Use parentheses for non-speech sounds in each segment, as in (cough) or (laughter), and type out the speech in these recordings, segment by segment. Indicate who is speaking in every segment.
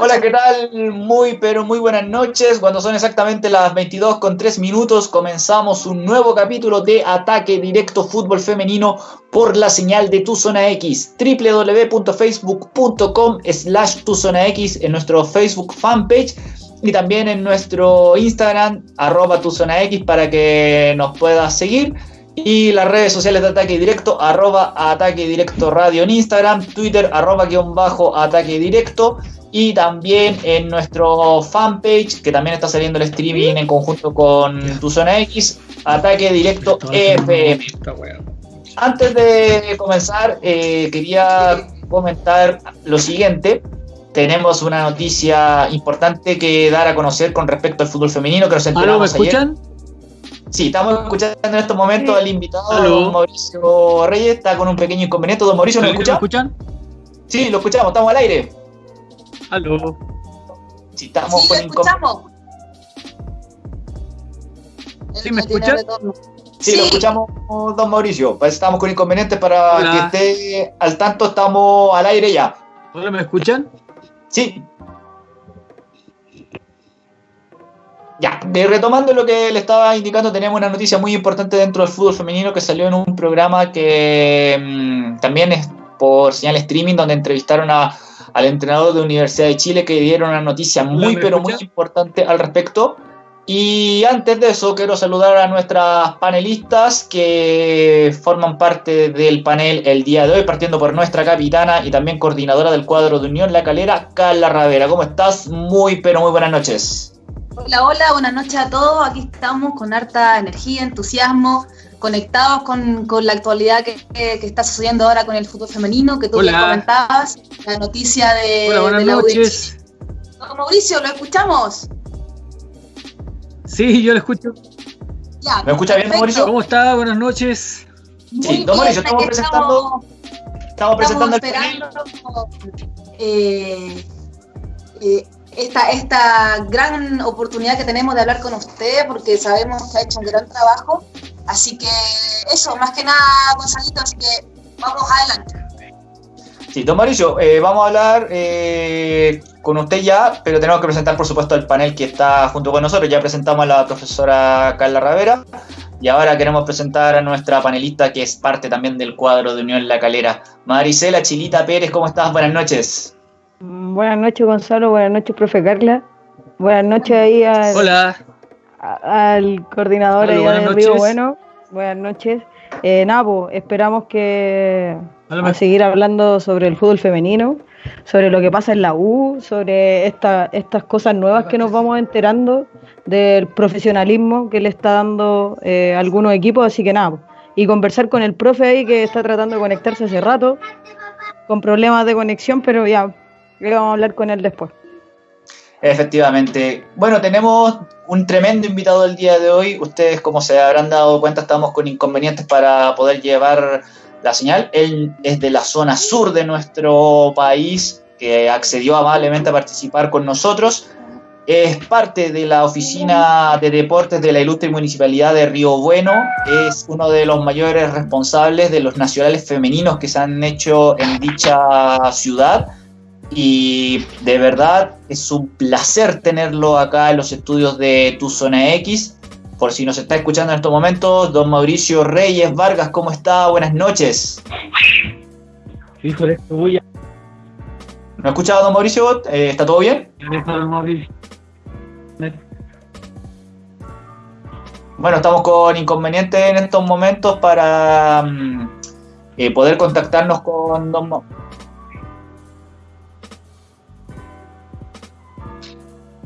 Speaker 1: Hola, ¿qué tal? Muy, pero muy buenas noches. Cuando son exactamente las 22 con 3 minutos, comenzamos un nuevo capítulo de Ataque Directo Fútbol Femenino por la señal de Tu Zona X. www.facebook.com slash Tu Zona X en nuestro Facebook fanpage y también en nuestro Instagram, arroba Tu Zona X, para que nos puedas seguir. Y las redes sociales de Ataque Directo, arroba Ataque Directo Radio en Instagram, Twitter, arroba guion bajo Ataque Directo y también en nuestro fanpage, que también está saliendo el streaming en conjunto con Tu Zona X, Ataque Directo FM. Antes de comenzar, eh, quería comentar lo siguiente. Tenemos una noticia importante que dar a conocer con respecto al fútbol femenino que nos enteramos
Speaker 2: ¿me escuchan?
Speaker 1: Sí, estamos escuchando en estos momentos al invitado don Mauricio Reyes, está con un pequeño inconveniente. Don Mauricio, ¿nos escucha?
Speaker 2: ¿Me escuchan?
Speaker 1: Sí, lo escuchamos, estamos al aire.
Speaker 2: Aló.
Speaker 1: Sí, estamos
Speaker 3: Sí,
Speaker 1: con
Speaker 3: escuchamos.
Speaker 2: ¿Sí me escuchan?
Speaker 1: Sí, lo escuchamos, don Mauricio. Pues estamos con inconvenientes para
Speaker 2: Hola.
Speaker 1: que esté al tanto, estamos al aire ya.
Speaker 2: ¿Ahora me escuchan?
Speaker 1: Sí. Ya, de- retomando lo que le estaba indicando, tenemos una noticia muy importante dentro del fútbol femenino que salió en un programa que mm, también es por señal streaming, donde entrevistaron a, al entrenador de Universidad de Chile que dieron una noticia muy,
Speaker 2: ¿me
Speaker 1: pero muy importante al respecto. Y antes de eso, quiero saludar a nuestras panelistas que forman parte del panel el día de hoy, partiendo por nuestra capitana y también coordinadora del cuadro de Unión La Calera, Carla Ravera. ¿Cómo estás? Muy, pero muy buenas noches.
Speaker 3: Hola, hola, buenas noches a todos. Aquí estamos con harta energía, entusiasmo, conectados con, con la actualidad que, que- que está sucediendo ahora con el fútbol femenino, que tú
Speaker 2: Hola.
Speaker 3: comentabas, la noticia de,
Speaker 2: Hola, buenas
Speaker 3: de la
Speaker 2: noches.
Speaker 3: Mauricio, ¿lo escuchamos?
Speaker 2: Sí, yo lo escucho.
Speaker 3: Ya,
Speaker 1: ¿Me escucha bien. Mauricio?
Speaker 2: ¿Cómo está? Buenas noches.
Speaker 3: Muy
Speaker 1: Sí, don Mauricio, estamos presentando- Estamos presentando el
Speaker 3: Estamos
Speaker 1: panel.
Speaker 3: esperando eh, eh, esta, esta gran oportunidad que tenemos de hablar con usted, porque sabemos que ha hecho un gran trabajo. Así que eso, más que nada, Gonzalito, así que vamos adelante.
Speaker 1: Sí, don Mauricio, eh, vamos a hablar eh, con usted ya, pero tenemos que presentar, por supuesto, el panel que está junto con nosotros. Ya presentamos a la profesora Carla Ravera y ahora queremos presentar a nuestra panelista que es parte también del cuadro de Unión La Calera. Maricela Chilita Pérez, ¿cómo estás? Buenas noches.
Speaker 4: Buenas noches, Gonzalo. Buenas noches, profe Carla. Buenas noches ahí al,
Speaker 2: Hola.
Speaker 4: A- al coordinador
Speaker 2: Hola,
Speaker 4: allá
Speaker 2: buenas
Speaker 4: de Río
Speaker 2: noches.
Speaker 4: Bueno. Buenas noches. Eh, nada, pues, esperamos que a seguir hablando sobre el fútbol femenino, sobre lo que pasa en la U, sobre esta, estas cosas nuevas que nos vamos enterando del profesionalismo que le está dando eh, algunos equipos. Así que nada, y conversar con el profe ahí que está tratando de conectarse hace rato, con problemas de conexión, pero ya, ya vamos a hablar con él después.
Speaker 1: Efectivamente. Bueno, tenemos un tremendo invitado el día de hoy. Ustedes, como se habrán dado cuenta, estamos con inconvenientes para poder llevar la señal. Él es de la zona sur de nuestro país, que accedió amablemente a participar con nosotros. Es parte de la oficina de deportes de la ilustre municipalidad de Río Bueno. Es uno de los mayores responsables de los nacionales femeninos que se han hecho en dicha ciudad y de verdad es un placer tenerlo acá en los estudios de Tu Zona X. Por si nos está escuchando en estos momentos, don Mauricio Reyes Vargas, ¿cómo está? Buenas noches.
Speaker 2: Híjole, voy a
Speaker 1: ¿No escucha don Mauricio? Eh, ¿Está todo bien? Bueno, estamos con inconvenientes en estos momentos para mm, eh, poder contactarnos con don Ma-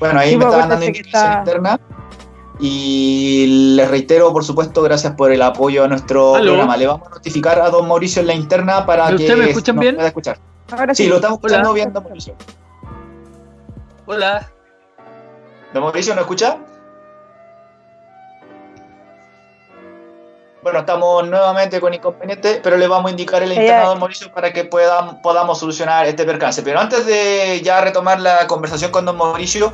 Speaker 1: Bueno, ahí
Speaker 4: Sí,
Speaker 1: me
Speaker 4: pues,
Speaker 1: estaban dando información
Speaker 4: está-
Speaker 1: interna. Y les reitero, por supuesto, gracias por el apoyo a nuestro
Speaker 2: Aló.
Speaker 1: programa. Le vamos a notificar a don Mauricio en la interna para
Speaker 2: ¿Y
Speaker 1: que
Speaker 2: usted me escuchan
Speaker 1: nos
Speaker 2: bien?
Speaker 1: pueda escuchar.
Speaker 4: Ahora
Speaker 1: Sí, lo estamos
Speaker 2: Hola.
Speaker 1: escuchando bien, don Mauricio.
Speaker 2: Hola.
Speaker 1: ¿Don Mauricio no escucha? Bueno, estamos nuevamente con inconvenientes, pero le vamos a indicar el don Mauricio para que puedan, podamos solucionar este percance. Pero antes de ya retomar la conversación con don Mauricio,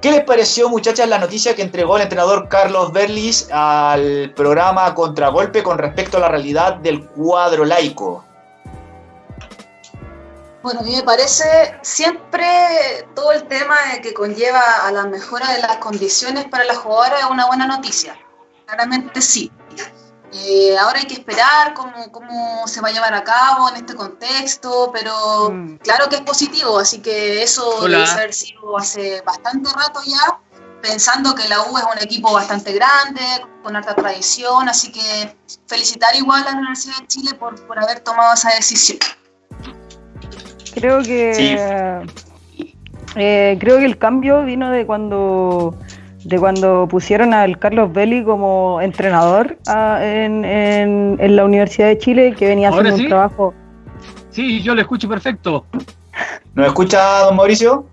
Speaker 1: ¿qué les pareció, muchachas, la noticia que entregó el entrenador Carlos Berlis al programa Contragolpe con respecto a la realidad del cuadro laico?
Speaker 3: Bueno, a mí me parece siempre todo el tema que conlleva a la mejora de las condiciones para las jugadoras es una buena noticia. Claramente sí. Eh, ahora hay que esperar cómo, cómo, se va a llevar a cabo en este contexto, pero mm. claro que es positivo, así que eso debe haber sido hace bastante rato ya, pensando que la U es un equipo bastante grande, con alta tradición, así que felicitar igual a la Universidad de Chile por, por haber tomado esa decisión.
Speaker 4: Creo que eh, creo que el cambio vino de cuando de cuando pusieron al Carlos Belli como entrenador ah, en, en, la Universidad de Chile, que venía haciendo un trabajo.
Speaker 2: Sí, yo le escucho perfecto.
Speaker 1: ¿Nos escucha, don Mauricio?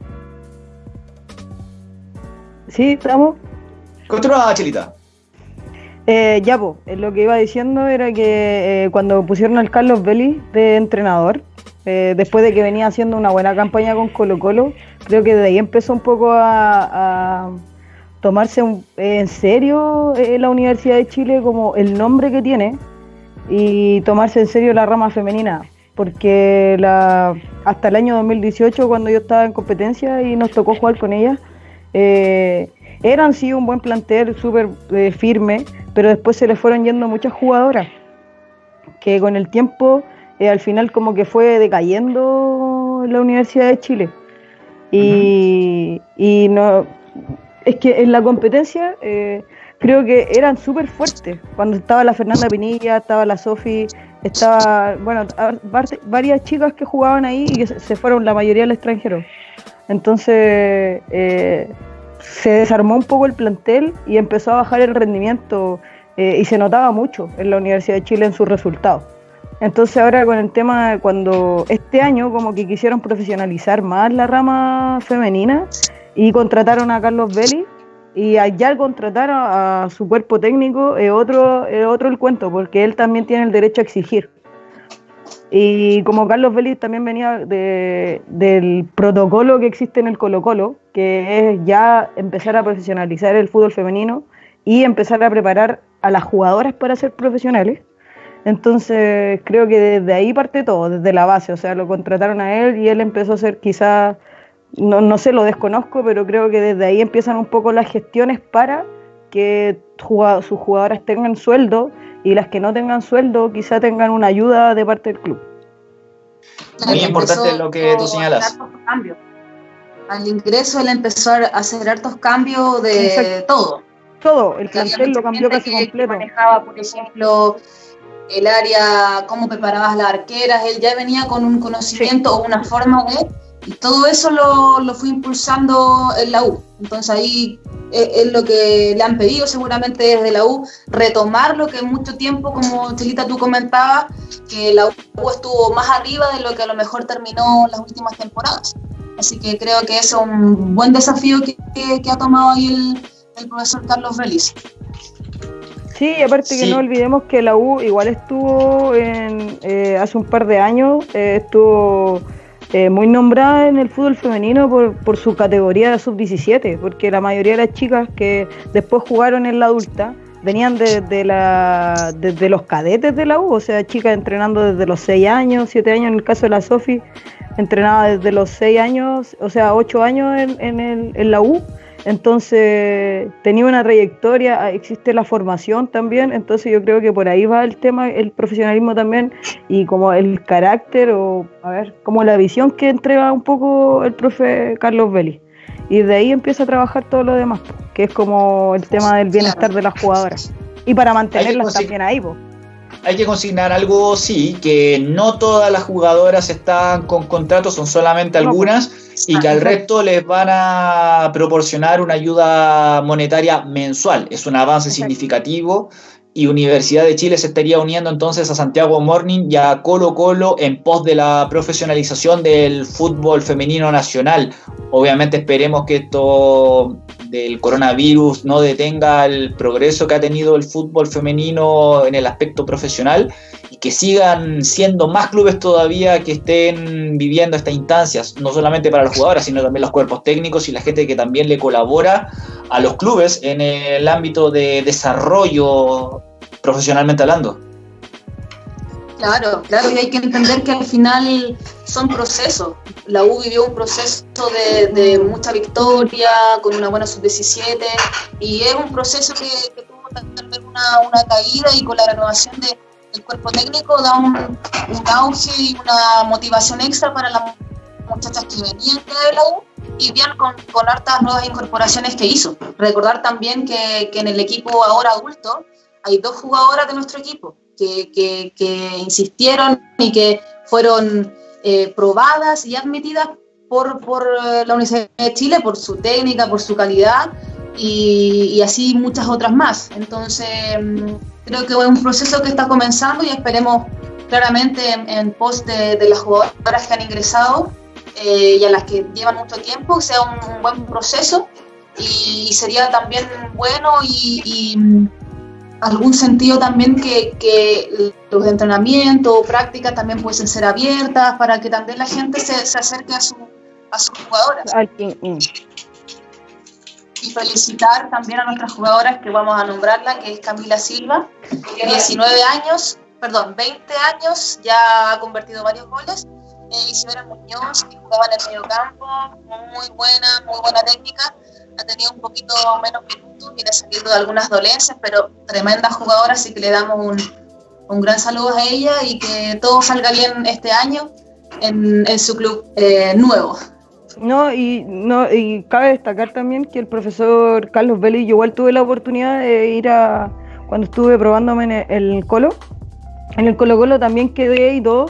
Speaker 4: Sí, estamos.
Speaker 1: Continúa, Chelita.
Speaker 4: Eh, ya, pues, lo que iba diciendo era que eh, cuando pusieron al Carlos Belli de entrenador, eh, después de que venía haciendo una buena campaña con Colo Colo, creo que de ahí empezó un poco a tomarse en serio eh, la Universidad de Chile como el nombre que tiene y tomarse en serio la rama femenina, porque la, hasta el año 2018, cuando yo estaba en competencia y nos tocó jugar con ella, eh, eran sí un buen plantel, súper eh, firme, pero después se le fueron yendo muchas jugadoras, que con el tiempo al final como que fue decayendo la Universidad de Chile. Y, y no, es que en la competencia eh, creo que eran súper fuertes. Cuando estaba la Fernanda Pinilla, estaba la Sofi, estaba, bueno, varias chicas que jugaban ahí y que se fueron la mayoría al extranjero. Entonces eh, se desarmó un poco el plantel y empezó a bajar el rendimiento eh, y se notaba mucho en la Universidad de Chile en sus resultados. Entonces ahora con el tema de cuando este año como que quisieron profesionalizar más la rama femenina, y contrataron a Carlos Belli y allá al contratar a, su cuerpo técnico es otro, otro el cuento, porque él también tiene el derecho a exigir. Y como Carlos Belli también venía del protocolo que existe en el Colo Colo, que es ya empezar a profesionalizar el fútbol femenino y empezar a preparar a las jugadoras para ser profesionales. Entonces creo que desde ahí parte todo, desde la base, o sea, lo contrataron a él y él empezó a ser quizás no, no sé, lo desconozco, pero creo que desde ahí empiezan un poco las gestiones para que sus jugadoras tengan sueldo y las que no tengan sueldo quizá tengan una ayuda de parte del club.
Speaker 1: Muy importante lo que tú señalas.
Speaker 3: Al ingreso él empezó a hacer hartos cambios de todo.
Speaker 4: Todo, el plantel lo cambió casi completo.
Speaker 3: Manejaba, por ejemplo, el área, cómo preparabas las arqueras, él ya venía con un conocimiento o una forma de y todo eso lo, lo fue impulsando en la U. Entonces ahí es, lo que le han pedido seguramente desde la U, retomar lo que en mucho tiempo, como Chelita tú comentabas, que la U estuvo más arriba de lo que a lo mejor terminó en las últimas temporadas. Así que creo que es un buen desafío que, que, ha tomado ahí el, el profesor Carlos Feliz.
Speaker 4: Sí, aparte que no olvidemos que la U igual estuvo en, eh, hace un par de años, eh, estuvo eh, muy nombrada en el fútbol femenino por, por su categoría de sub-17, porque la mayoría de las chicas que después jugaron en la adulta venían de, la, desde los cadetes de la U, o sea, chicas entrenando desde los 6 años, 7 años, en el caso de la Sofi, entrenaba desde los 6 años, o sea, 8 años en, en, el, en la U entonces, tenía una trayectoria, ah, existe la formación también, entonces yo creo que por ahí va el tema, el profesionalismo también, y como el carácter, o a ver, como la visión que entrega un poco el profe Carlos Vélez. Y de ahí empieza a trabajar todo lo demás, que es como el tema del bienestar de las jugadoras. Y para mantenerlas también ahí, pues
Speaker 1: hay que consignar algo, sí, que no todas las jugadoras están con contratos, son solamente algunas, y que al resto les van a proporcionar una ayuda monetaria mensual. Es un avance significativo y Universidad de Chile se estaría uniendo entonces a Santiago Morning y a Colo Colo en pos de la profesionalización del fútbol femenino nacional. Obviamente esperemos que esto del coronavirus no detenga el progreso que ha tenido el fútbol femenino en el aspecto profesional y que sigan siendo más clubes todavía que estén viviendo estas instancias, no solamente para los jugadores, sino también los cuerpos técnicos y la gente que también le colabora a los clubes en el ámbito de desarrollo profesionalmente hablando.
Speaker 3: Claro, claro, y hay que entender que al final son procesos. La U vivió un proceso de, mucha victoria, con una buena sub-17, y es un proceso que, tuvo vez una, una, caída y con la renovación de, del cuerpo técnico da un, un, auge y una motivación extra para las muchachas que venían de la U y bien con, con hartas nuevas incorporaciones que hizo. Recordar también que, que en el equipo ahora adulto hay dos jugadoras de nuestro equipo que, que, que insistieron y que fueron eh, probadas y admitidas por, por, eh, la Universidad de Chile, por su técnica, por su calidad y, y así muchas otras más. Entonces, mm, creo que es un proceso que está comenzando y esperemos claramente en, pos de, las jugadoras que han ingresado eh, y a las que llevan mucho tiempo, sea un, buen proceso y, sería también bueno y, y algún sentido también que, los entrenamientos o prácticas también pueden ser abiertas para que también la gente se, se acerque a, su, a sus jugadoras. Mm. Y felicitar también a nuestras jugadoras que vamos a nombrarla, que es Camila Silva, 19 años, perdón, 20 años, ya ha convertido varios goles. Eh, Isidora Muñoz, que jugaba en el medio campo, muy buena, muy buena técnica ha tenido un poquito menos minutos, viene saliendo de algunas dolencias, pero tremenda jugadora, así que le damos un, un gran saludo a ella y que todo salga bien este año en, en su club eh, nuevo.
Speaker 4: No y, no, y cabe destacar también que el profesor Carlos Vélez, yo igual tuve la oportunidad de ir a, cuando estuve probándome en el, Colo, en el Colo Colo también quedé y todo,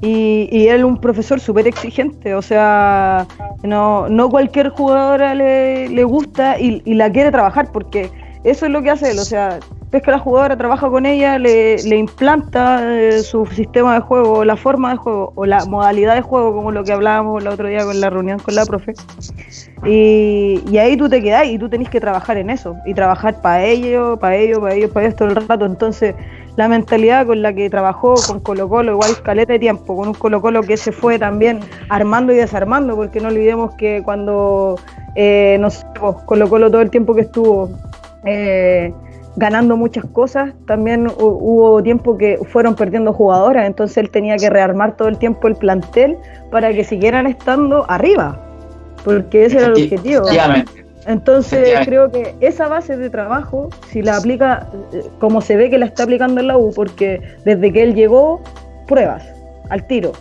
Speaker 4: y, y él un profesor súper exigente, o sea, no, no cualquier jugadora le, le gusta y, y, la quiere trabajar, porque eso es lo que hace él, o sea, ves que la jugadora trabaja con ella, le, implanta eh, su sistema de juego, la forma de juego, o la modalidad de juego, como lo que hablábamos el otro día con la reunión con la profe, y, ahí tú te quedás y tú tenés que trabajar en eso, y trabajar para ello, para ello, para ello, para ellos todo el rato, entonces la mentalidad con la que trabajó con Colo Colo, igual caleta de tiempo, con un Colo Colo que se fue también armando y desarmando, porque no olvidemos que cuando, eh, no sé, Colo Colo todo el tiempo que estuvo eh, ganando muchas cosas, también hubo tiempo que fueron perdiendo jugadoras, entonces él tenía que rearmar todo el tiempo el plantel para que siguieran estando arriba, porque ese era el objetivo. Entonces creo que esa base de trabajo, si la aplica eh, como se ve que la está aplicando en la U, porque desde que él llegó, pruebas, al tiro.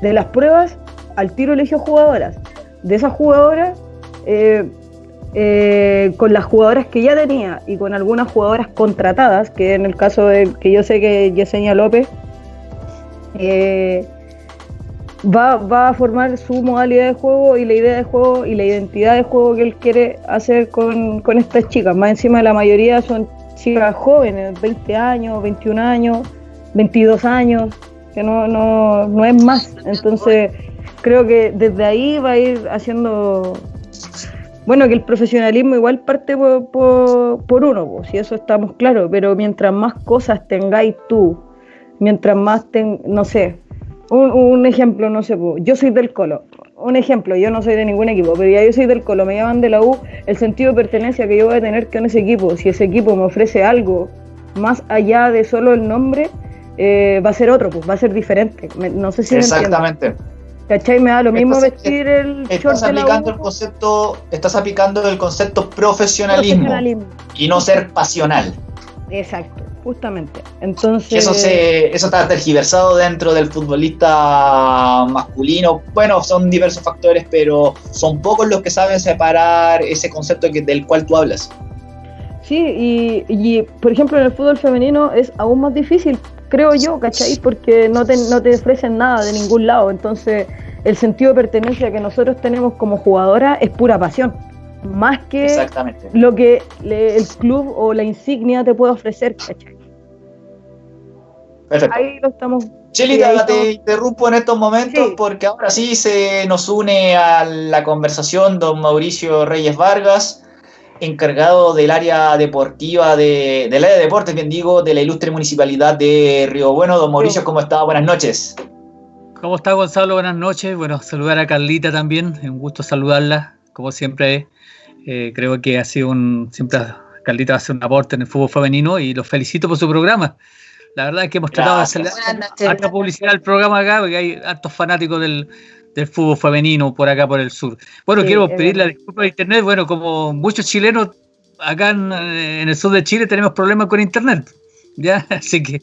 Speaker 4: De las pruebas, al tiro eligió jugadoras. De esas jugadoras, eh, eh, con las jugadoras que ya tenía y con algunas jugadoras contratadas, que en el caso de que yo sé que Yesenia López, eh, va, va, a formar su modalidad de juego y la idea de juego y la identidad de juego que él quiere hacer con, con estas chicas. Más encima la mayoría son chicas jóvenes, 20 años, 21 años, 22 años, que no, no, no es más. Entonces creo que desde ahí va a ir haciendo... Bueno, que el profesionalismo igual parte por, por, por uno, si eso estamos claros, pero mientras más cosas tengáis tú, mientras más, ten, no sé, un, ejemplo, no sé, yo soy del Colo. Un ejemplo, yo no soy de ningún equipo, pero ya yo soy del Colo, me llaman de la U, el sentido de pertenencia que yo voy a tener con ese equipo, si ese equipo me ofrece algo más allá de solo el nombre, eh, va a ser otro, pues va a ser diferente. no sé si
Speaker 1: Exactamente.
Speaker 4: ¿Cachai? Me da lo mismo estás, vestir el
Speaker 1: estás aplicando el concepto Estás aplicando el concepto profesionalismo, profesionalismo, y no ser pasional.
Speaker 4: Exacto justamente. Entonces.
Speaker 1: Eso, se, eso está tergiversado dentro del futbolista masculino. Bueno, son diversos factores, pero son pocos los que saben separar ese concepto que, del cual tú hablas.
Speaker 4: Sí, y, y, por ejemplo en el fútbol femenino es aún más difícil, creo yo, ¿cachai? Porque no te, no te ofrecen nada de ningún lado. Entonces, el sentido de pertenencia que nosotros tenemos como jugadora es pura pasión más que lo que le, el club o la insignia te puede ofrecer, ¿cachai?
Speaker 1: Perfecto.
Speaker 4: Ahí lo estamos.
Speaker 1: Chelita, te interrumpo en estos momentos sí. porque ahora sí se nos une a la conversación don Mauricio Reyes Vargas, encargado del área deportiva de, del área de deportes, bien digo, de la ilustre municipalidad de Río Bueno. Don Mauricio, ¿cómo está? Buenas noches.
Speaker 2: ¿Cómo está Gonzalo? Buenas noches. Bueno, saludar a Carlita también, un gusto saludarla, como siempre eh, creo que ha sido un. Siempre Carlita va a hacer un aporte en el fútbol femenino y los felicito por su programa. La verdad es que hemos tratado de hacer harta publicidad al programa acá, porque hay hartos fanáticos del, fútbol femenino por acá, por el sur. Bueno, quiero pedir la disculpa de Internet. Bueno, como muchos chilenos acá en, el sur de Chile tenemos problemas con Internet. ¿ya? (laughs) Así que,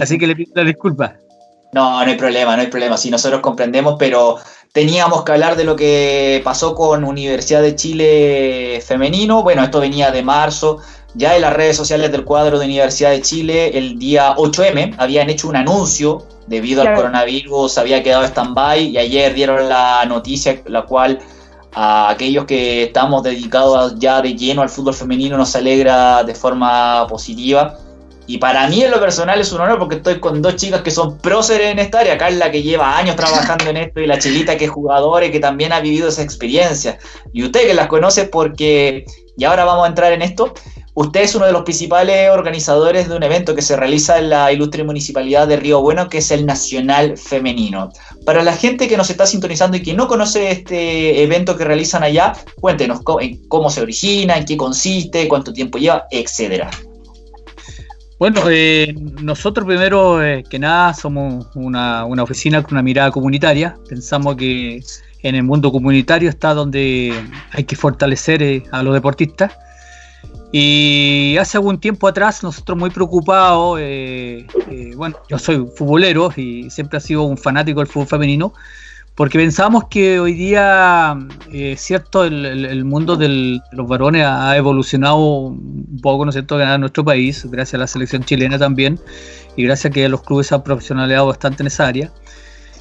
Speaker 2: así que le pido la disculpa. (laughs)
Speaker 1: No, no hay problema, no hay problema. Sí, nosotros comprendemos, pero teníamos que hablar de lo que pasó con Universidad de Chile femenino. Bueno, esto venía de marzo. Ya en las redes sociales del cuadro de Universidad de Chile, el día 8M, habían hecho un anuncio debido al coronavirus, había quedado stand-by y ayer dieron la noticia, la cual a aquellos que estamos dedicados ya de lleno al fútbol femenino nos alegra de forma positiva y para mí en lo personal es un honor porque estoy con dos chicas que son próceres en esta área. Carla que lleva años trabajando en esto y la Chilita que es jugadora y que también ha vivido esa experiencia. Y usted que las conoce porque, y ahora vamos a entrar en esto, usted es uno de los principales organizadores de un evento que se realiza en la ilustre municipalidad de Río Bueno, que es el Nacional Femenino. Para la gente que nos está sintonizando y que no conoce este evento que realizan allá, cuéntenos cómo, cómo se origina, en qué consiste, cuánto tiempo lleva, etcétera.
Speaker 2: Bueno, eh, nosotros primero eh, que nada somos una, oficina con una mirada comunitaria. Pensamos que en el mundo comunitario está donde hay que fortalecer eh, a los deportistas. Y hace algún tiempo atrás nosotros muy preocupados, bueno, yo soy futbolero y siempre he sido un fanático del fútbol femenino, porque pensamos que hoy día, eh, cierto, el, mundo de los varones ha evolucionado un poco, ¿no es cierto?, en nuestro país, gracias a la selección chilena también, y gracias a que los clubes han profesionalizado bastante en esa área.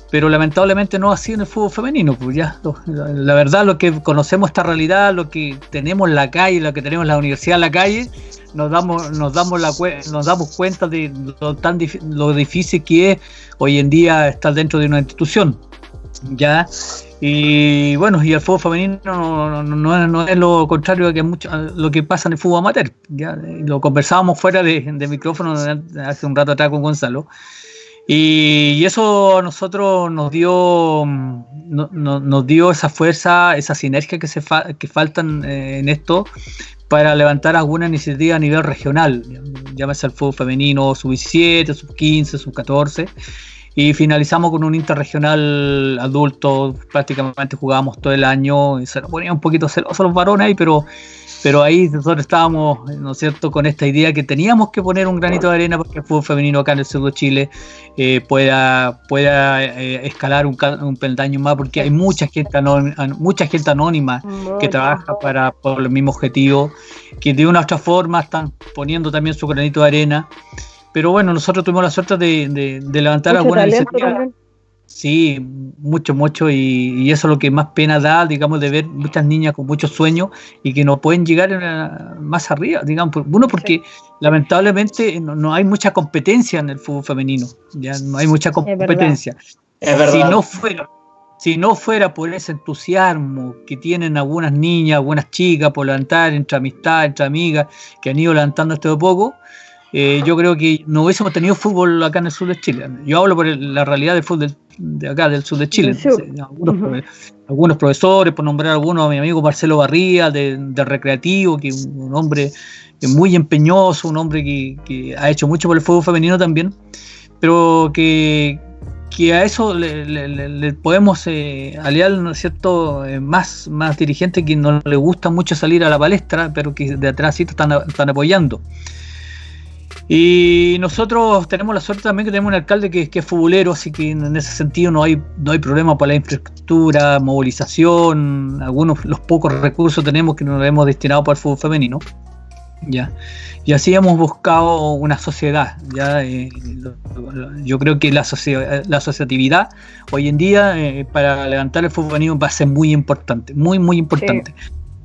Speaker 2: Pero lamentablemente no así en el fútbol femenino, pues ya, la verdad, lo que conocemos esta realidad, lo que tenemos en la calle, lo que tenemos en la universidad en la calle, nos damos, nos damos, la, nos damos cuenta de lo, tan, lo difícil que es hoy en día estar dentro de una institución ya. Y bueno y el fútbol femenino no, no, es lo contrario que mucho lo que pasa en el fútbol amateur ya lo conversábamos fuera de, micrófono hace un rato atrás con Gonzalo y, eso a nosotros nos dio nos dio esa fuerza esa sinergia que se que faltan eh, en esto para levantar alguna iniciativa a nivel regional llámese el fútbol femenino sub 17 sub 15 sub 14 y finalizamos con un interregional adulto, prácticamente jugábamos todo el año, y se nos ponía un poquito celosos los varones ahí, pero, pero ahí nosotros estábamos, ¿no es cierto?, con esta idea que teníamos que poner un granito de arena porque el fútbol femenino acá en el sur de Chile eh, pueda, pueda eh, escalar un, un, peldaño más, porque hay mucha gente anónima, mucha gente anónima que trabaja para, por el mismo objetivo, que de una u otra forma están poniendo también su granito de arena. Pero bueno, nosotros tuvimos la suerte de, levantar alguna iniciativa. Sí, mucho, mucho, y, eso es lo que más pena da, digamos, de ver muchas niñas con muchos sueños y que no pueden llegar más arriba, digamos. Uno, porque lamentablemente no, hay mucha competencia en el fútbol femenino, ya no hay mucha competencia.
Speaker 1: Es verdad.
Speaker 2: Si no fuera, si no fuera por ese entusiasmo que tienen algunas niñas, algunas chicas por levantar entre amistad, entre amigas, que han ido levantando esto de poco, eh, yo creo que no hubiésemos tenido fútbol acá en el sur de Chile. Yo hablo por la realidad del fútbol de acá, del sur de Chile. algunos, profesores, por nombrar algunos, mi amigo Marcelo Barría, de, Recreativo, que es un hombre muy empeñoso, un hombre que, ha hecho mucho por el fútbol femenino también, pero que, a eso le, podemos eh, aliar, ¿no es cierto?, eh, más, más dirigentes que no le gusta mucho salir a la palestra, pero que de atrás sí están, están apoyando. Y nosotros tenemos la suerte también que tenemos un alcalde que, es futbolero, así que en ese sentido no hay, no hay problema para la infraestructura, movilización, algunos, los pocos recursos tenemos que nos hemos destinado para el fútbol femenino. Ya. Y así hemos buscado una sociedad. ¿ya? Eh, yo creo que la, la asociatividad hoy en día eh, para levantar el fútbol femenino va a ser muy importante, muy, muy importante.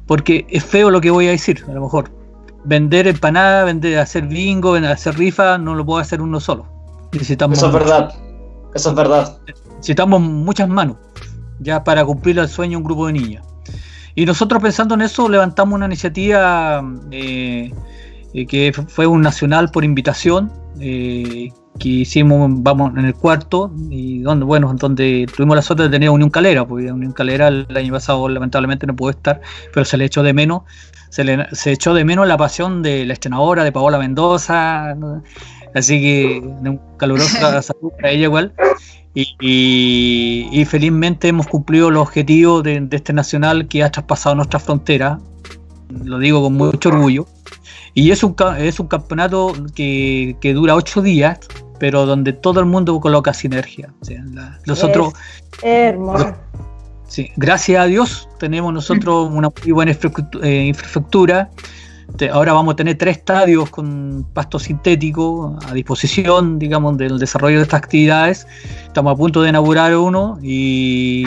Speaker 2: Porque es feo lo que voy a decir, a lo mejor, vender empanadas, vender, hacer bingo, hacer rifa, no lo puede hacer uno solo.
Speaker 1: Necesitamos Eso es verdad. Eso es verdad.
Speaker 2: Necesitamos muchas manos ya para cumplir el sueño de un grupo de niñas. Y nosotros pensando en eso levantamos una iniciativa eh, eh, que fue un nacional por invitación, eh, que hicimos, vamos, en el cuarto, y donde, bueno, donde tuvimos la suerte de tener Unión Calera, porque Unión Calera el año pasado lamentablemente no pudo estar, pero se le echó de menos se, le, se echó de menos la pasión de la estrenadora, de Paola Mendoza, así que un caluroso (laughs) saludo para ella igual. Y, felizmente hemos cumplido los objetivos de, este nacional que ha traspasado nuestra frontera, lo digo con mucho orgullo. Y es un, es un campeonato que, que dura ocho días, pero donde todo el mundo coloca sinergia. nosotros,
Speaker 4: hermoso.
Speaker 2: Sí, gracias a Dios tenemos nosotros una muy buena eh, infraestructura. Ahora vamos a tener tres estadios con pasto sintético a disposición, digamos, del desarrollo de estas actividades. Estamos a punto de inaugurar uno y,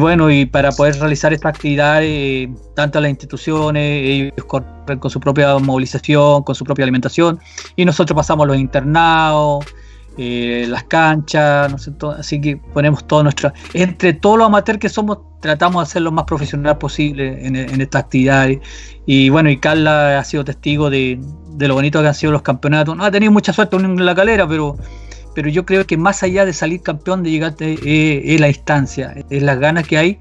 Speaker 2: bueno, y para poder realizar estas actividades, tanto las instituciones, ellos corren con su propia movilización, con su propia alimentación, y nosotros pasamos los internados, eh, las canchas, no sé, así que ponemos todo nuestra, entre todos los amateurs que somos, tratamos de ser lo más profesional posible en, esta actividad. Y bueno, y Carla ha sido testigo de, lo bonito que han sido los campeonatos. No ha tenido mucha suerte en la calera, pero, pero yo creo que más allá de salir campeón, de llegar eh, es, la instancia, es las ganas que hay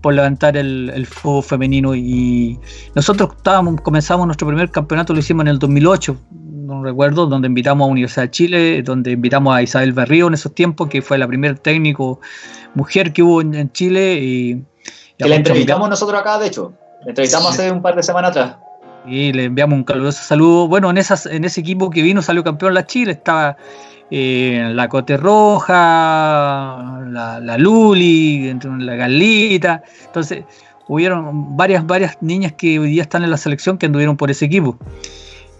Speaker 2: por levantar el, el femenino y nosotros estábamos, comenzamos nuestro primer campeonato, lo hicimos en el 2008, no recuerdo, donde invitamos a Universidad de Chile, donde invitamos a Isabel Berrío en esos tiempos, que fue la primer técnico mujer que hubo en, Chile. Y,
Speaker 1: que la entrevistamos nosotros acá, de hecho. La entrevistamos hace un par de semanas atrás.
Speaker 2: Y le enviamos un caluroso saludo. Bueno, en, esas, en ese equipo que vino salió campeón la Chile, estaba eh, la Cote Roja, la, la Luli, la Galita. Entonces, hubieron varias, varias niñas que hoy día están en la selección que anduvieron por ese equipo.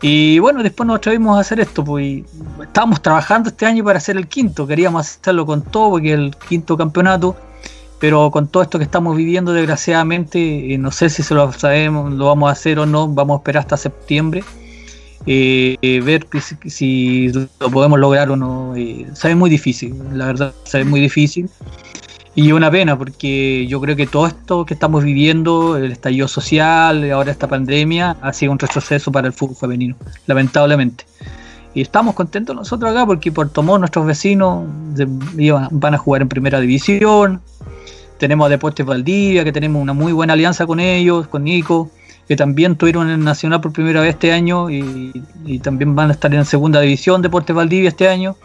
Speaker 2: Y bueno, después nos atrevimos a hacer esto, pues estábamos trabajando este año para hacer el quinto, queríamos hacerlo con todo, porque el quinto campeonato, pero con todo esto que estamos viviendo, desgraciadamente, eh, no sé si se lo sabemos, lo vamos a hacer o no, vamos a esperar hasta septiembre, eh, eh, ver si, lo podemos lograr o no. sabe muy difícil, la verdad, sabe muy difícil. Y una pena, porque yo creo que todo esto que estamos viviendo, el estallido social, ahora esta pandemia, ha sido un retroceso para el fútbol femenino, lamentablemente. Y estamos contentos nosotros acá porque por tomar nuestros vecinos van a jugar en primera división. Tenemos a Deportes Valdivia, que tenemos una muy buena alianza con ellos, con Nico, que también tuvieron en el Nacional por primera vez este año y, y también van a estar en segunda división Deportes Valdivia este año.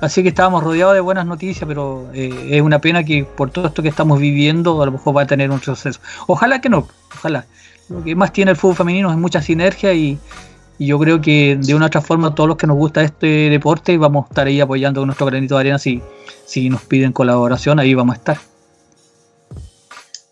Speaker 2: Así que estábamos rodeados de buenas noticias, pero eh, es una pena que por todo esto que estamos viviendo, a lo mejor va a tener un suceso. Ojalá que no, ojalá. Lo que más tiene el fútbol femenino es mucha sinergia y, yo creo que de una u otra forma todos los que nos gusta este deporte vamos a estar ahí apoyando nuestro granito de arena si, si nos piden colaboración, ahí vamos a estar.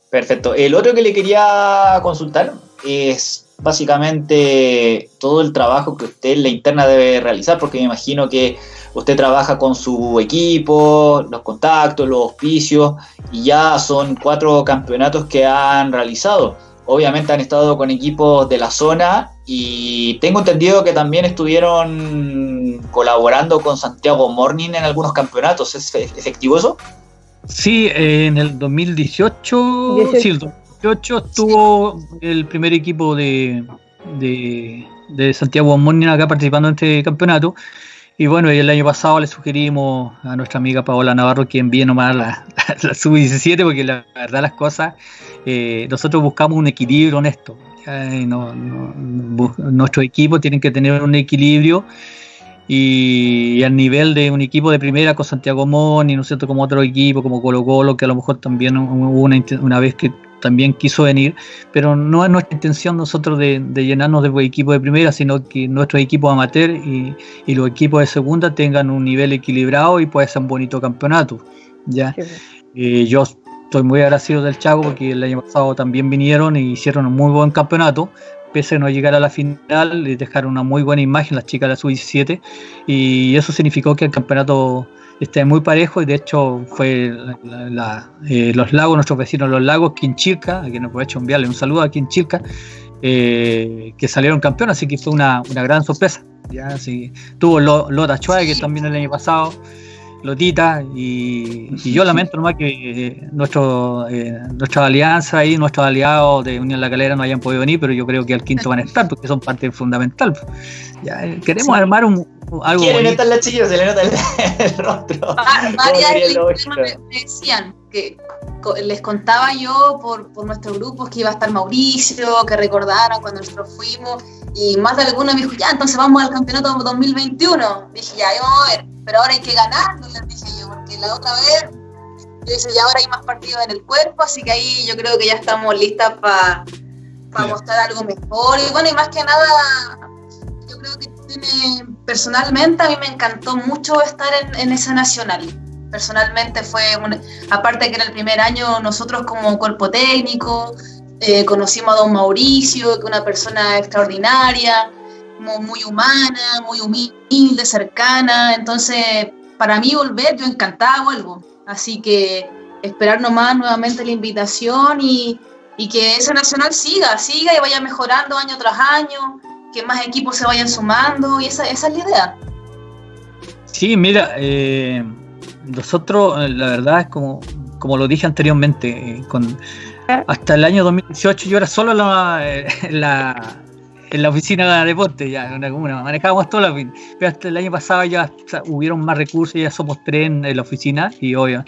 Speaker 1: Perfecto. El otro que le quería consultar es básicamente todo el trabajo que usted en la interna debe realizar, porque me imagino que usted trabaja con su equipo, los contactos, los auspicios, y ya son cuatro campeonatos que han realizado. Obviamente han estado con equipos de la zona y tengo entendido que también estuvieron colaborando con Santiago Morning en algunos campeonatos. ¿Es efectivo eso?
Speaker 2: Sí, en el 2018, sí, el 2018 estuvo el primer equipo de, de, Santiago Morning acá participando en este campeonato. Y bueno, el año pasado le sugerimos a nuestra amiga Paola Navarro que envíe nomás la, (laughs) la, sub-17, porque la verdad las cosas, eh, nosotros buscamos un equilibrio honesto. No, nuestros equipos tienen que tener un equilibrio y, al nivel de un equipo de primera con Santiago Moni, ¿no es cierto? Como otro equipo, como Colo Colo, que a lo mejor también hubo una, una vez que también quiso venir, pero no es nuestra intención nosotros de, llenarnos de equipos de primera, sino que nuestros equipos amateur y, los equipos de segunda tengan un nivel equilibrado y pueda ser un bonito campeonato. ¿ya? Eh, yo estoy muy agradecido del Chago porque el año pasado también vinieron y hicieron un muy buen campeonato, pese a no llegar a la final, y dejaron una muy buena imagen las chicas de la sub-17 y eso significó que el campeonato este, muy parejo y de hecho fue eh, los lagos, nuestros vecinos los lagos, Quinchilca, a quien aprovecho enviarle un saludo a Quinchilca, eh, que salieron campeones, así que fue una, gran sorpresa. ¿ya? Así, tuvo Lota Chua, que también el año pasado Lotita, y, yo lamento nomás que eh, nuestro, eh, nuestra alianza y nuestros aliados de Unión La Calera no hayan podido venir, pero yo creo que al quinto van a estar porque son parte fundamental. Ya, queremos armar un, algo.
Speaker 1: Quieren estar las chicas, se le nota el, (laughs) rostro.
Speaker 3: varias me, decían que les contaba yo por, por nuestro grupo que iba a estar Mauricio, que recordaran cuando nosotros fuimos, y más de alguno me dijo, ya, entonces vamos al campeonato 2021. Dije, ya, vamos a ver, pero ahora hay que ganar, les dije yo, porque la otra vez, yo dije, ya ahora hay más partidos en el cuerpo, así que ahí yo creo que ya estamos listas para mostrar algo mejor. Y bueno, y más que nada, tiene, personalmente a mí me encantó mucho estar en, en esa nacional. Personalmente fue, aparte que era el primer año, nosotros como cuerpo técnico, eh, conocimos a don Mauricio, que una persona extraordinaria, muy, humana, muy humilde, cercana, entonces para mí volver, yo encantada vuelvo, así que esperar nomás nuevamente la invitación y, que ese nacional siga, siga y vaya mejorando año tras año, que más equipos se vayan sumando y esa, esa es la idea.
Speaker 2: Sí, mira, eh, nosotros, eh, la verdad, es como, como lo dije anteriormente, eh, con, hasta el año 2018 yo era solo la, eh, (laughs) la, en la oficina de deporte, ya, en una manejábamos toda la pero hasta el año pasado ya hubieron más recursos, ya somos tres en, la oficina y obvio,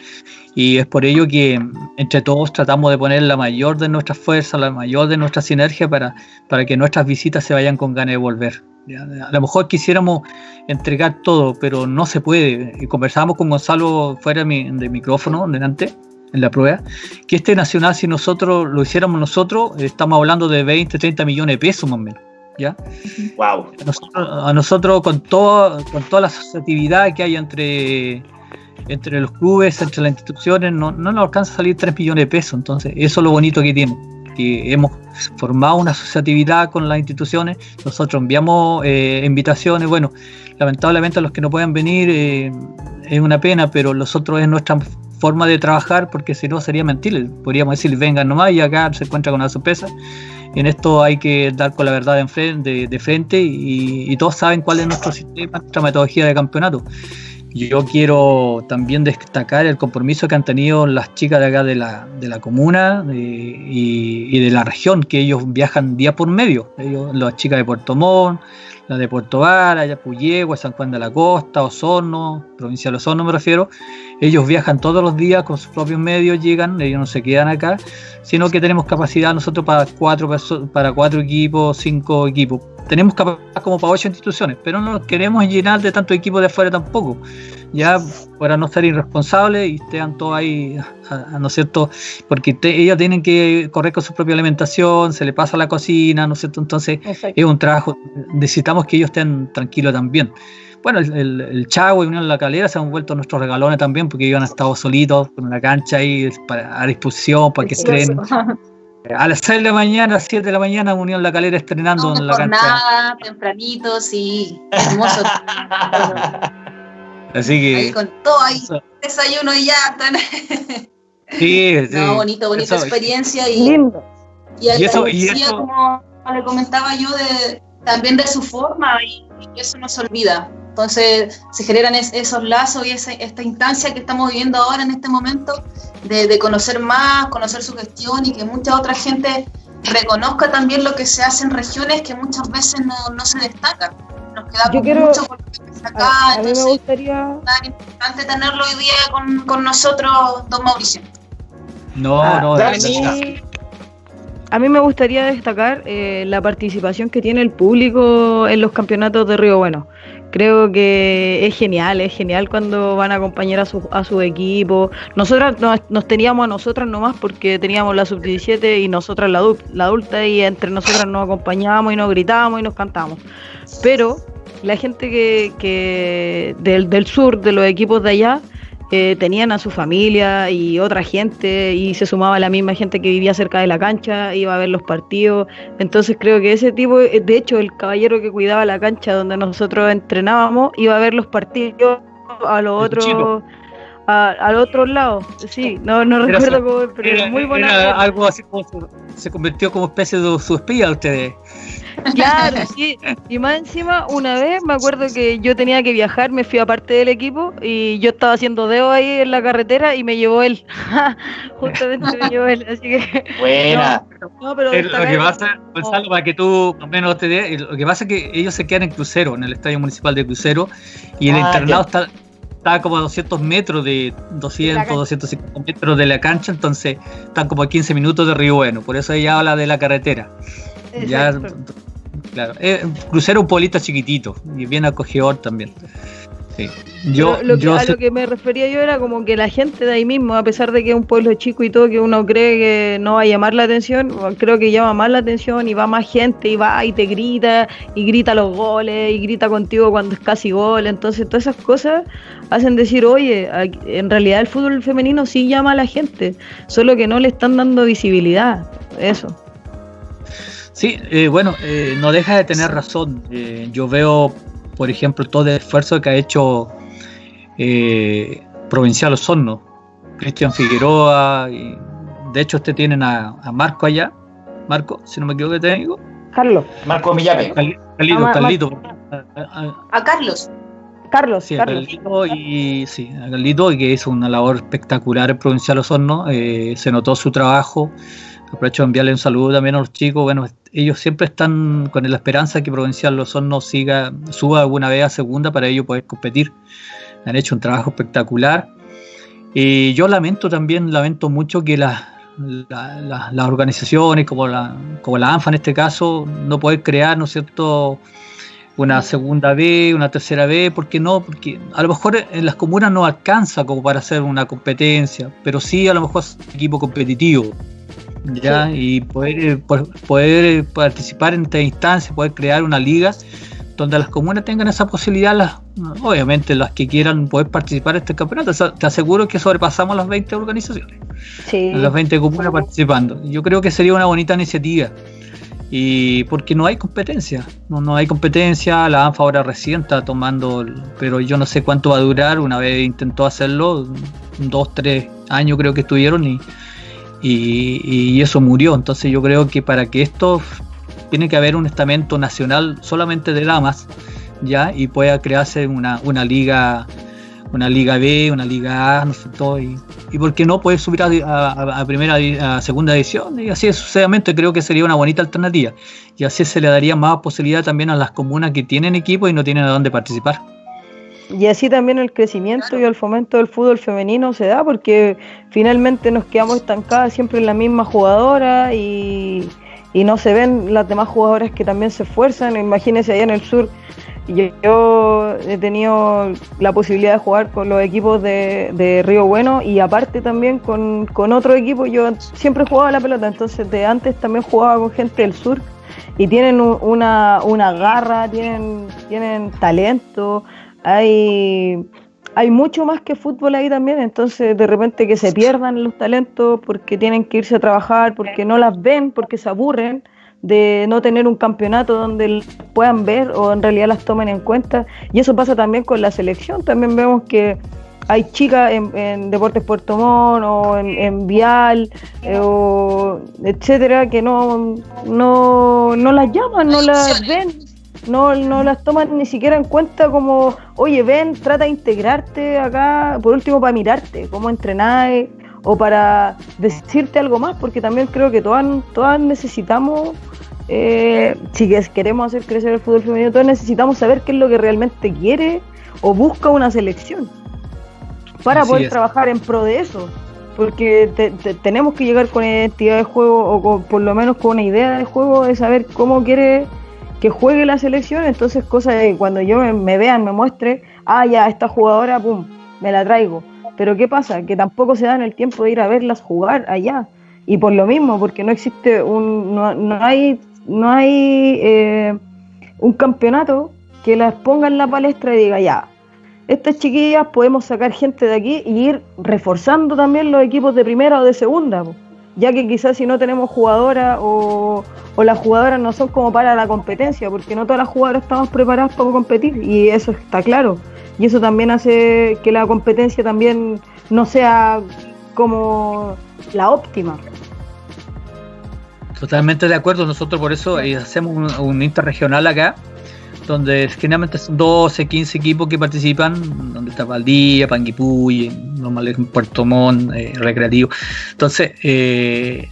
Speaker 2: y es por ello que entre todos tratamos de poner la mayor de nuestras fuerzas, la mayor de nuestra sinergia para, para que nuestras visitas se vayan con ganas de volver. A lo mejor quisiéramos entregar todo, pero no se puede. Y conversábamos con Gonzalo fuera de micrófono, delante, en la prueba, que este nacional, si nosotros lo hiciéramos nosotros, estamos hablando de 20, 30 millones de pesos más o menos. ¿Ya?
Speaker 1: Wow.
Speaker 2: A nosotros, con, todo, con toda la asociatividad que hay entre, entre los clubes, entre las instituciones, no, no nos alcanza a salir 3 millones de pesos. Entonces, eso es lo bonito que tiene que hemos formado una asociatividad con las instituciones, nosotros enviamos eh, invitaciones, bueno, lamentablemente los que no pueden venir eh, es una pena, pero los otros es nuestra forma de trabajar porque si no sería mentir, podríamos decir vengan nomás y acá se encuentra con una sorpresa. En esto hay que dar con la verdad de frente, de, frente y, y, todos saben cuál es nuestro sistema, nuestra metodología de campeonato. Yo quiero también destacar el compromiso que han tenido las chicas de acá de la, de la comuna y, de la región, que ellos viajan día por medio. Ellos, las chicas de Puerto Montt, las de Puerto Vara, Puyehua, San Juan de la Costa, Osorno, provincia de Osorno me refiero. Ellos viajan todos los días con sus propios medios, llegan, ellos no se quedan acá, sino que tenemos capacidad nosotros para cuatro, para cuatro equipos, cinco equipos tenemos capacidad como para ocho instituciones, pero no nos queremos llenar de tantos equipos de afuera tampoco, ya para no ser irresponsables y estén todos ahí, ¿no es cierto? Porque ellos tienen que correr con su propia alimentación, se le pasa la cocina, ¿no es cierto? Entonces es un trabajo, necesitamos que ellos estén tranquilos también. Bueno, el, el, Chavo y Unión La Calera se han vuelto nuestros regalones también porque ellos han estado solitos con la cancha ahí a disposición para que estén (laughs) a las 6 de la mañana, a las 7 de la mañana, Unión La Calera estrenando en la
Speaker 3: cancha. tempranito, sí, hermoso. (laughs)
Speaker 2: Así que.
Speaker 3: Ahí con todo ahí, desayuno y ya están.
Speaker 2: Sí, (laughs) sí.
Speaker 3: No, bonito, bonita experiencia y. Y, y, eso, y eso, como le comentaba yo, de, también de su forma, y, y eso no se olvida. Entonces se generan esos lazos y esa, esta instancia que estamos viviendo ahora en este momento de, conocer más, conocer su gestión y que mucha otra gente reconozca también lo que se hace en regiones que muchas veces no, no se destacan. Nos queda mucho por acá, a, entonces me gustaría... es importante tenerlo hoy día con, con nosotros, don Mauricio.
Speaker 2: No, ah, no,
Speaker 4: a mí, a mí me gustaría destacar eh, la participación que tiene el público en los campeonatos de Río Bueno. Creo que es genial, es genial cuando van a acompañar a su, a su equipo. Nosotras nos, teníamos a nosotras nomás porque teníamos la sub-17 y nosotras la, la adulta y entre nosotras nos acompañábamos y nos gritábamos y nos cantábamos. Pero la gente que, que del, del sur, de los equipos de allá, eh, tenían a su familia y otra gente y se sumaba la misma gente que vivía cerca de la cancha, iba a ver los partidos. Entonces creo que ese tipo, eh, de hecho el caballero que cuidaba la cancha donde nosotros entrenábamos, iba a ver los partidos a los otros al otro lado. Sí, no, no recuerdo cómo, pero muy buena.
Speaker 2: algo así como se, convirtió como especie de su espía ustedes.
Speaker 4: Claro, sí. Y más encima, una vez me acuerdo que yo tenía que viajar, me fui a parte del equipo y yo estaba haciendo dedo ahí en la carretera y me llevó él. (laughs) Justamente me llevó él, así que.
Speaker 1: Buena.
Speaker 2: No, pero lo que pasa, Gonzalo, para que tú menos te dé, lo que pasa es que ellos se quedan en crucero, en el estadio municipal de crucero, y el ah, internado está está como a 200 metros de 200, 250 metros de la cancha, entonces están como a 15 minutos de Río Bueno, por eso ella habla de la carretera. Ya, claro, es crucero un pueblito chiquitito y bien acogedor también.
Speaker 4: Yo, lo que, a lo que me refería yo era como que la gente de ahí mismo, a pesar de que es un pueblo chico y todo, que uno cree que no va a llamar la atención, creo que llama más la atención y va más gente y va y te grita y grita los goles y grita contigo cuando es casi gol. Entonces todas esas cosas hacen decir, oye, en realidad el fútbol femenino sí llama a la gente, solo que no le están dando visibilidad. Eso.
Speaker 2: Sí, eh, bueno, eh, no deja de tener razón. Eh, yo veo por ejemplo, todo el esfuerzo que ha hecho eh, Provincial Osorno, Cristian Figueroa, y de hecho, usted tienen a, Marco allá, Marco, si no me equivoco, te digo.
Speaker 3: Carlos.
Speaker 1: Marco Millape.
Speaker 2: Carlito, ah, Carlito.
Speaker 3: A Carlos.
Speaker 4: Carlos,
Speaker 2: sí, Carlos. Carlito y sí, a Carlito, que hizo una labor espectacular en Provincial Osorno, eh, se notó su trabajo. Aprovecho de enviarle un saludo también a los chicos. Bueno, ellos siempre están con la esperanza que Provincial Losorno siga, suba alguna vez a segunda para ellos poder competir. Han hecho un trabajo espectacular. Y yo lamento también, lamento mucho que las organizaciones como la, como la ANFA en este caso no pueden crear, ¿no es una segunda B, una tercera B, ¿por qué no? Porque a lo mejor en las comunas no alcanza como para hacer una competencia, pero sí a lo mejor es un equipo competitivo ya y poder, eh, poder eh, participar en esta instancia, poder crear una liga donde las comunas tengan esa posibilidad, las, obviamente las que quieran poder participar en este campeonato. Te aseguro que sobrepasamos las 20 organizaciones, las 20 comunas participando. Yo creo que sería una bonita iniciativa. Y porque no hay competencia, no, no hay competencia, la ANFA ahora recién está tomando, pero yo no sé cuánto va a durar, una vez intentó hacerlo, dos, tres años creo que estuvieron y, y, eso murió. Entonces yo creo que para que esto tiene que haber un estamento nacional solamente de damas, ya, y pueda crearse una, una liga una liga B, una liga A, no sé todo, y, y por qué no puede subir a, primera a segunda edición y así sucesivamente creo que sería una bonita alternativa y así se le daría más posibilidad también a las comunas que tienen equipo y no tienen a dónde participar.
Speaker 4: Y así también el crecimiento y el fomento del fútbol femenino se da porque finalmente nos quedamos estancadas siempre en la misma jugadora y, no se ven las demás jugadoras que también se esfuerzan. Imagínense allá en el sur, yo, yo he tenido la posibilidad de jugar con los equipos de, Río Bueno y aparte también con, con otro equipo, yo siempre jugaba la pelota, entonces de antes también jugaba con gente del sur y tienen una, una garra, tienen, tienen talento hay, hay mucho más que fútbol ahí también, entonces de repente que se pierdan los talentos porque tienen que irse a trabajar, porque no las ven, porque se aburren de no tener un campeonato donde puedan ver o en realidad las tomen en cuenta. Y eso pasa también con la selección, también vemos que hay chicas en, Deportes Puerto Montt o en, Vial, eh, o etcétera, que no, no, no las llaman, no las ven no, no las toman ni siquiera en cuenta como, oye, ven, trata de integrarte acá, por último para mirarte, cómo entrenar o para decirte algo más, porque también creo que todas, todas necesitamos, eh, si queremos hacer crecer el fútbol femenino, todas necesitamos saber qué es lo que realmente quiere o busca una selección para poder trabajar en pro de eso. Porque tenemos que llegar con identidad de juego o por lo menos con una idea de juego de saber cómo quiere que juegue la selección, entonces cosa de cuando yo me, vean, me muestre, ah, ya, esta jugadora, pum, me la traigo. Pero ¿qué pasa? Que tampoco se dan el tiempo de ir a verlas jugar allá. Y por lo mismo, porque no existe un, no, no hay, no hay eh, un campeonato que las ponga en la palestra y diga, ya, estas chiquillas podemos sacar gente de aquí y ir reforzando también los equipos de primera o de segunda ya que quizás si no tenemos jugadoras o, las jugadoras no son como para la competencia, porque no todas las jugadoras estamos preparadas para competir y eso está claro. Y eso también hace que la competencia también no sea como la óptima.
Speaker 2: Totalmente de acuerdo, nosotros por eso eh, hacemos un interregional acá donde generalmente son 12, 15 equipos que participan, donde está Valdía, Panguipulli, normal Puerto Montt, eh, Recreativo. Entonces, eh,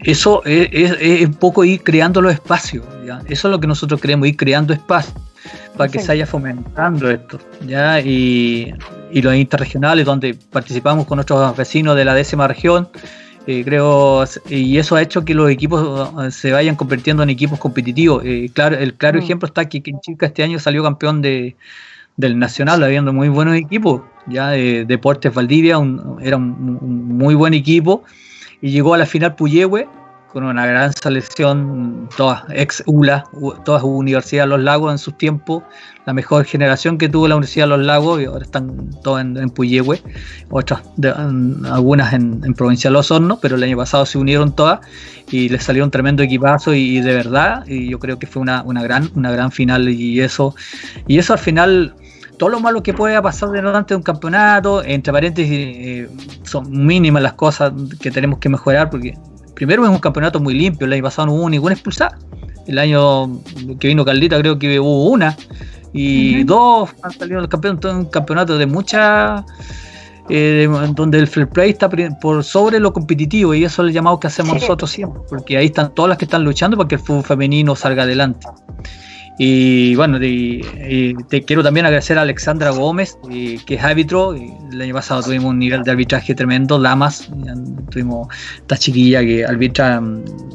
Speaker 2: eso es, un poco ir creando los espacios, eso es lo que nosotros queremos, ir creando espacios para que se vaya fomentando esto, ¿ya? Y y los interregionales, donde participamos con nuestros vecinos de la décima región. Eh, creo, y eso ha hecho que los equipos eh, se vayan convirtiendo en equipos competitivos. Eh, claro, el claro mm. ejemplo está que, que Chica este año salió campeón de, del Nacional, habiendo muy buenos equipos. Ya Deportes Valdivia era un, muy buen equipo y llegó a la final Puyehue con una gran selección, todas ex ULA, todas Universidad de los Lagos en sus tiempos, la mejor generación que tuvo la Universidad de los Lagos, y ahora están todas en, en Puyehue, otras, algunas en, en, Provincia de Los Hornos, pero el año pasado se unieron todas y les salió un tremendo equipazo y, de verdad, y yo creo que fue una, una, gran, una gran final y eso, y eso al final todo lo malo que pueda pasar delante de un campeonato, entre paréntesis, eh, son mínimas las cosas que tenemos que mejorar, porque primero es un campeonato muy limpio, el año pasado no hubo ninguna expulsada. El año que vino Caldita creo que hubo una. Y dos han salido los campeones, un campeonato de mucha... Eh, donde el fair play está por sobre lo competitivo y eso es el llamado que hacemos nosotros siempre, porque ahí están todas las que están luchando para que el fútbol femenino salga adelante. Y bueno, te quiero también agradecer a Alexandra Gómez, que es árbitro. El año pasado tuvimos un nivel de arbitraje tremendo, Lamas. Tuvimos esta chiquilla que arbitra,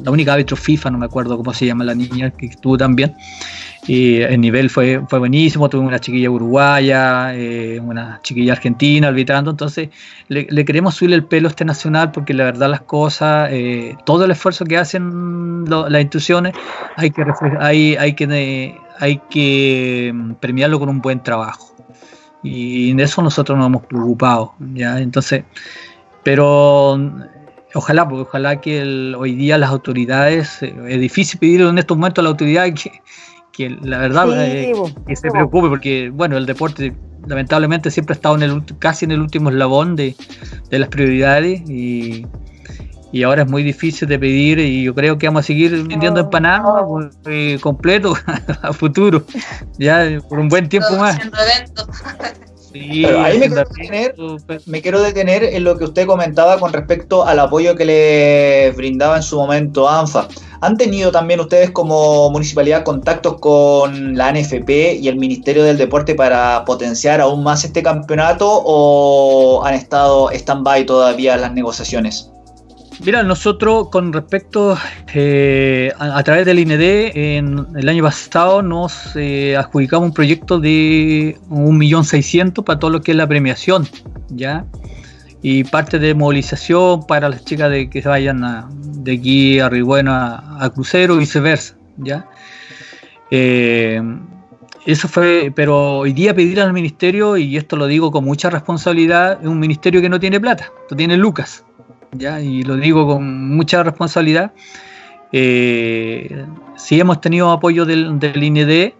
Speaker 2: la única árbitro FIFA, no me acuerdo cómo se llama la niña, que estuvo también. Y el nivel fue, fue buenísimo, tuve una chiquilla uruguaya, eh, una chiquilla argentina arbitrando, entonces le, queremos subir el pelo a este nacional porque la verdad las cosas, eh, todo el esfuerzo que hacen las instituciones hay que, hay, hay que, hay que mm, premiarlo con un buen trabajo. Y en eso nosotros nos hemos preocupado, ¿ya? Entonces, pero ojalá, porque ojalá que hoy día las autoridades, eh, es difícil pedir en estos momentos a la autoridad que que la verdad eh, que se preocupe porque bueno el deporte lamentablemente siempre ha estado en el casi en el último eslabón de, las prioridades y, y, ahora es muy difícil de pedir y yo creo que vamos a seguir vendiendo empanadas eh, completo (laughs) a futuro ya por un buen tiempo más (laughs)
Speaker 1: ahí me quiero, detener, en lo que usted comentaba con respecto al apoyo que le brindaba en su momento ANFA. ¿Han tenido también ustedes como municipalidad contactos con la NFP y el Ministerio del Deporte para potenciar aún más este campeonato o han estado stand-by todavía las negociaciones?
Speaker 2: Mira, nosotros con respecto eh, a, través del INED, en el año pasado nos eh, adjudicamos un proyecto de 1.600.000 para todo lo que es la premiación, ¿ya? Y parte de movilización para las chicas de que se vayan de aquí a Ribueno a, Crucero y viceversa, ¿ya? Eh, eso fue, pero hoy día pedir al ministerio, y esto lo digo con mucha responsabilidad, es un ministerio que no tiene plata, no tiene lucas, ¿ya? y lo digo con mucha responsabilidad, eh, sí hemos tenido apoyo del, del INED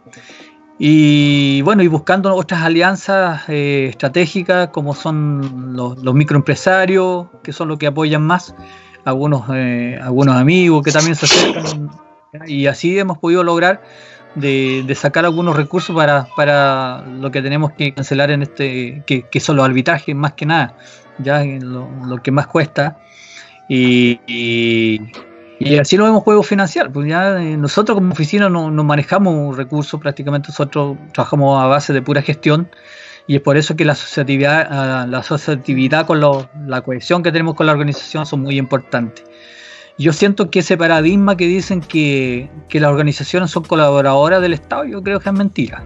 Speaker 2: y bueno, y buscando otras alianzas eh, estratégicas como son los, microempresarios, que son los que apoyan más, algunos, eh, algunos amigos que también se acercan, y así hemos podido lograr de, sacar algunos recursos para, para, lo que tenemos que cancelar en este, que, que son los arbitrajes más que nada ya lo, lo que más cuesta. Y, y, así lo vemos juego financiar. Pues ya eh, nosotros como oficina no, no manejamos recursos, prácticamente nosotros trabajamos a base de pura gestión. Y es por eso que la asociatividad, ah, la asociatividad con la cohesión que tenemos con la organización son muy importantes. Yo siento que ese paradigma que dicen que, que las organizaciones son colaboradoras del Estado, yo creo que es mentira.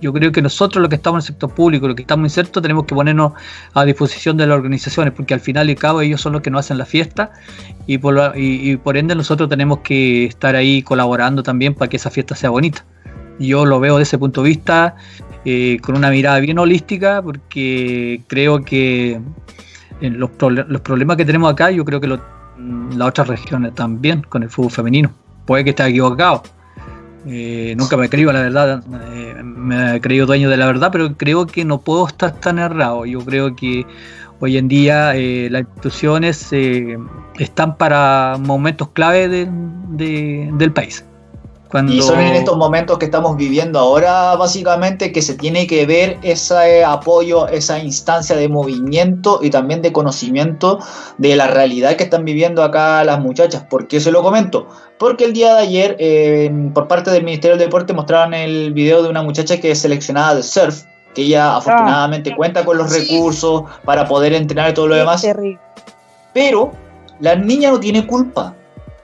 Speaker 2: Yo creo que nosotros, los que estamos en el sector público, los que estamos insertos, tenemos que ponernos a disposición de las organizaciones, porque al final y al cabo ellos son los que nos hacen la fiesta y por, ende nosotros tenemos que estar ahí colaborando también para que esa fiesta sea bonita. Yo lo veo desde ese punto de vista eh, con una mirada bien holística, porque creo que en los, los problemas que tenemos acá, yo creo que las otras regiones también con el fútbol femenino. Puede que esté equivocado eh, nunca me creo, la verdad, eh, me he creído dueño de la verdad, pero creo que no puedo estar tan errado. Yo creo que hoy en día eh, las instituciones están para momentos clave del país.
Speaker 1: Y son en estos momentos que estamos viviendo ahora, básicamente, que se tiene que ver ese apoyo, esa instancia de movimiento y también de conocimiento de la realidad que están viviendo acá las muchachas. ¿Por qué se lo comento? Porque el día de ayer, eh, por parte del Ministerio del Deporte, mostraron el video de una muchacha que es seleccionada de surf, porque ella afortunadamente cuenta con los recursos para poder entrenar y todo lo demás. Pero la niña no tiene culpa.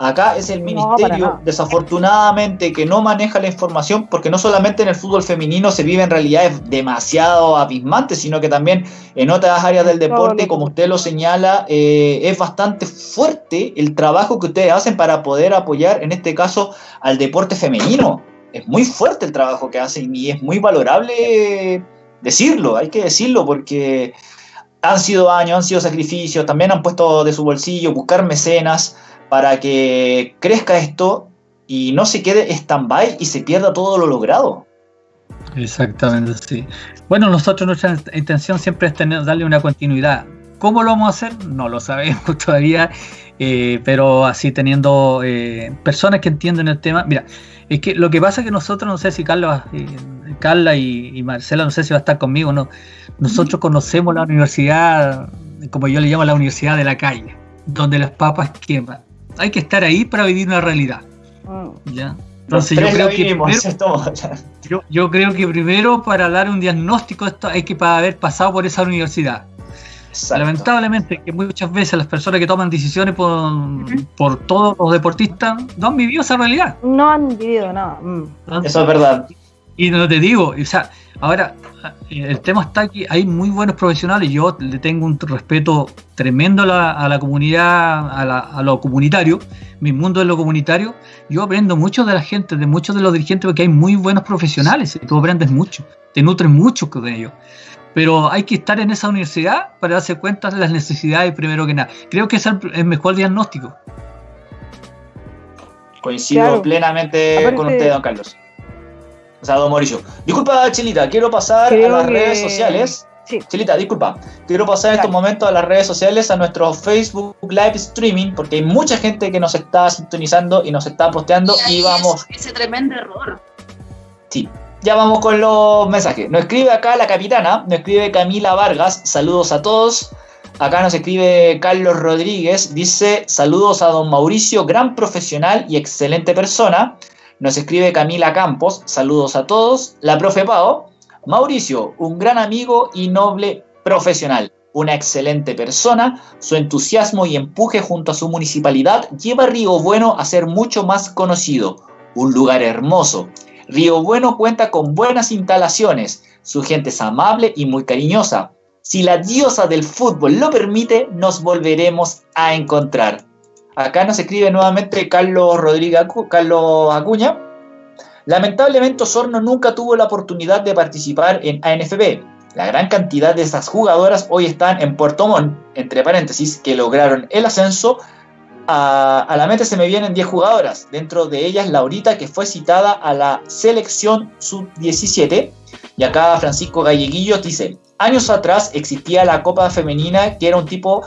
Speaker 1: Acá es el ministerio, desafortunadamente, que no maneja la información, porque no solamente en el fútbol femenino se vive en realidades demasiado abismantes, sino que también en otras áreas del deporte, como usted lo señala, eh, es bastante fuerte el trabajo que ustedes hacen para poder apoyar, en este caso, al deporte femenino. Es muy fuerte el trabajo que hacen y es muy valorable decirlo, hay que decirlo, porque han sido años, han sido sacrificios, también han puesto de su bolsillo buscar mecenas para que crezca esto y no se quede stand-by y se pierda todo lo logrado.
Speaker 2: Exactamente, sí. Bueno, nosotros nuestra intención siempre es tener, darle una continuidad. ¿Cómo lo vamos a hacer? No lo sabemos (laughs) todavía, eh, pero así teniendo eh, personas que entienden el tema. Mira, es que lo que pasa es que nosotros, no sé si Carla, eh, Carla y, Marcela, no sé si va a estar conmigo, no. Nosotros conocemos la universidad, como yo le llamo la universidad de la calle, donde las papas queman hay que estar ahí para vivir una realidad.
Speaker 1: Ah. ¿ya? Entonces yo creo, que primero,
Speaker 2: yo, creo que primero para dar un diagnóstico esto hay que haber pasado por esa universidad. Lamentablemente que muchas veces las personas que toman decisiones por, por todos los deportistas no han vivido esa realidad.
Speaker 4: No han vivido nada. Mm.
Speaker 1: Eso es verdad.
Speaker 2: Y no te digo, o sea, ahora el tema está aquí, hay muy buenos profesionales, yo le tengo un respeto tremendo a la, comunidad, a, lo comunitario, mi mundo es lo comunitario, yo aprendo mucho de la gente, de muchos de los dirigentes, porque hay muy buenos profesionales, y tú aprendes mucho, te nutres mucho con ellos. Pero hay que estar en esa universidad para darse cuenta de las necesidades primero que nada. Creo que es el, mejor diagnóstico.
Speaker 1: Coincido plenamente con usted, don Carlos. O sea, don Mauricio. Disculpa, Chilita, quiero pasar a las redes sociales. Sí. Chilita, disculpa. Quiero pasar en estos momentos a las redes sociales, a nuestro Facebook Live Streaming, porque hay mucha gente que nos está sintonizando y nos está posteando y, vamos.
Speaker 3: Ese tremendo error.
Speaker 1: Sí. Ya vamos con los mensajes. Nos escribe acá la capitana, nos escribe Camila Vargas, saludos a todos. Acá nos escribe Carlos Rodríguez, dice saludos a don Mauricio, gran profesional y excelente persona. Nos escribe Camila Campos, saludos a todos. La profe Pao, Mauricio, un gran amigo y noble profesional, una excelente persona, su entusiasmo y empuje junto a su municipalidad lleva a Río Bueno a ser mucho más conocido, un lugar hermoso. Río Bueno cuenta con buenas instalaciones, su gente es amable y muy cariñosa. Si la diosa del fútbol lo permite, nos volveremos a encontrar. Acá nos escribe nuevamente Carlos Rodríguez Carlos Acuña. Lamentablemente Osorno nunca tuvo la oportunidad de participar en ANFB. La gran cantidad de esas jugadoras hoy están en Puerto Montt, entre paréntesis, que lograron el ascenso. A, la meta se me vienen 10 jugadoras, dentro de ellas Laurita, que fue citada a la selección sub-17. Y acá Francisco Galleguillo dice, años atrás existía la Copa Femenina, que era un tipo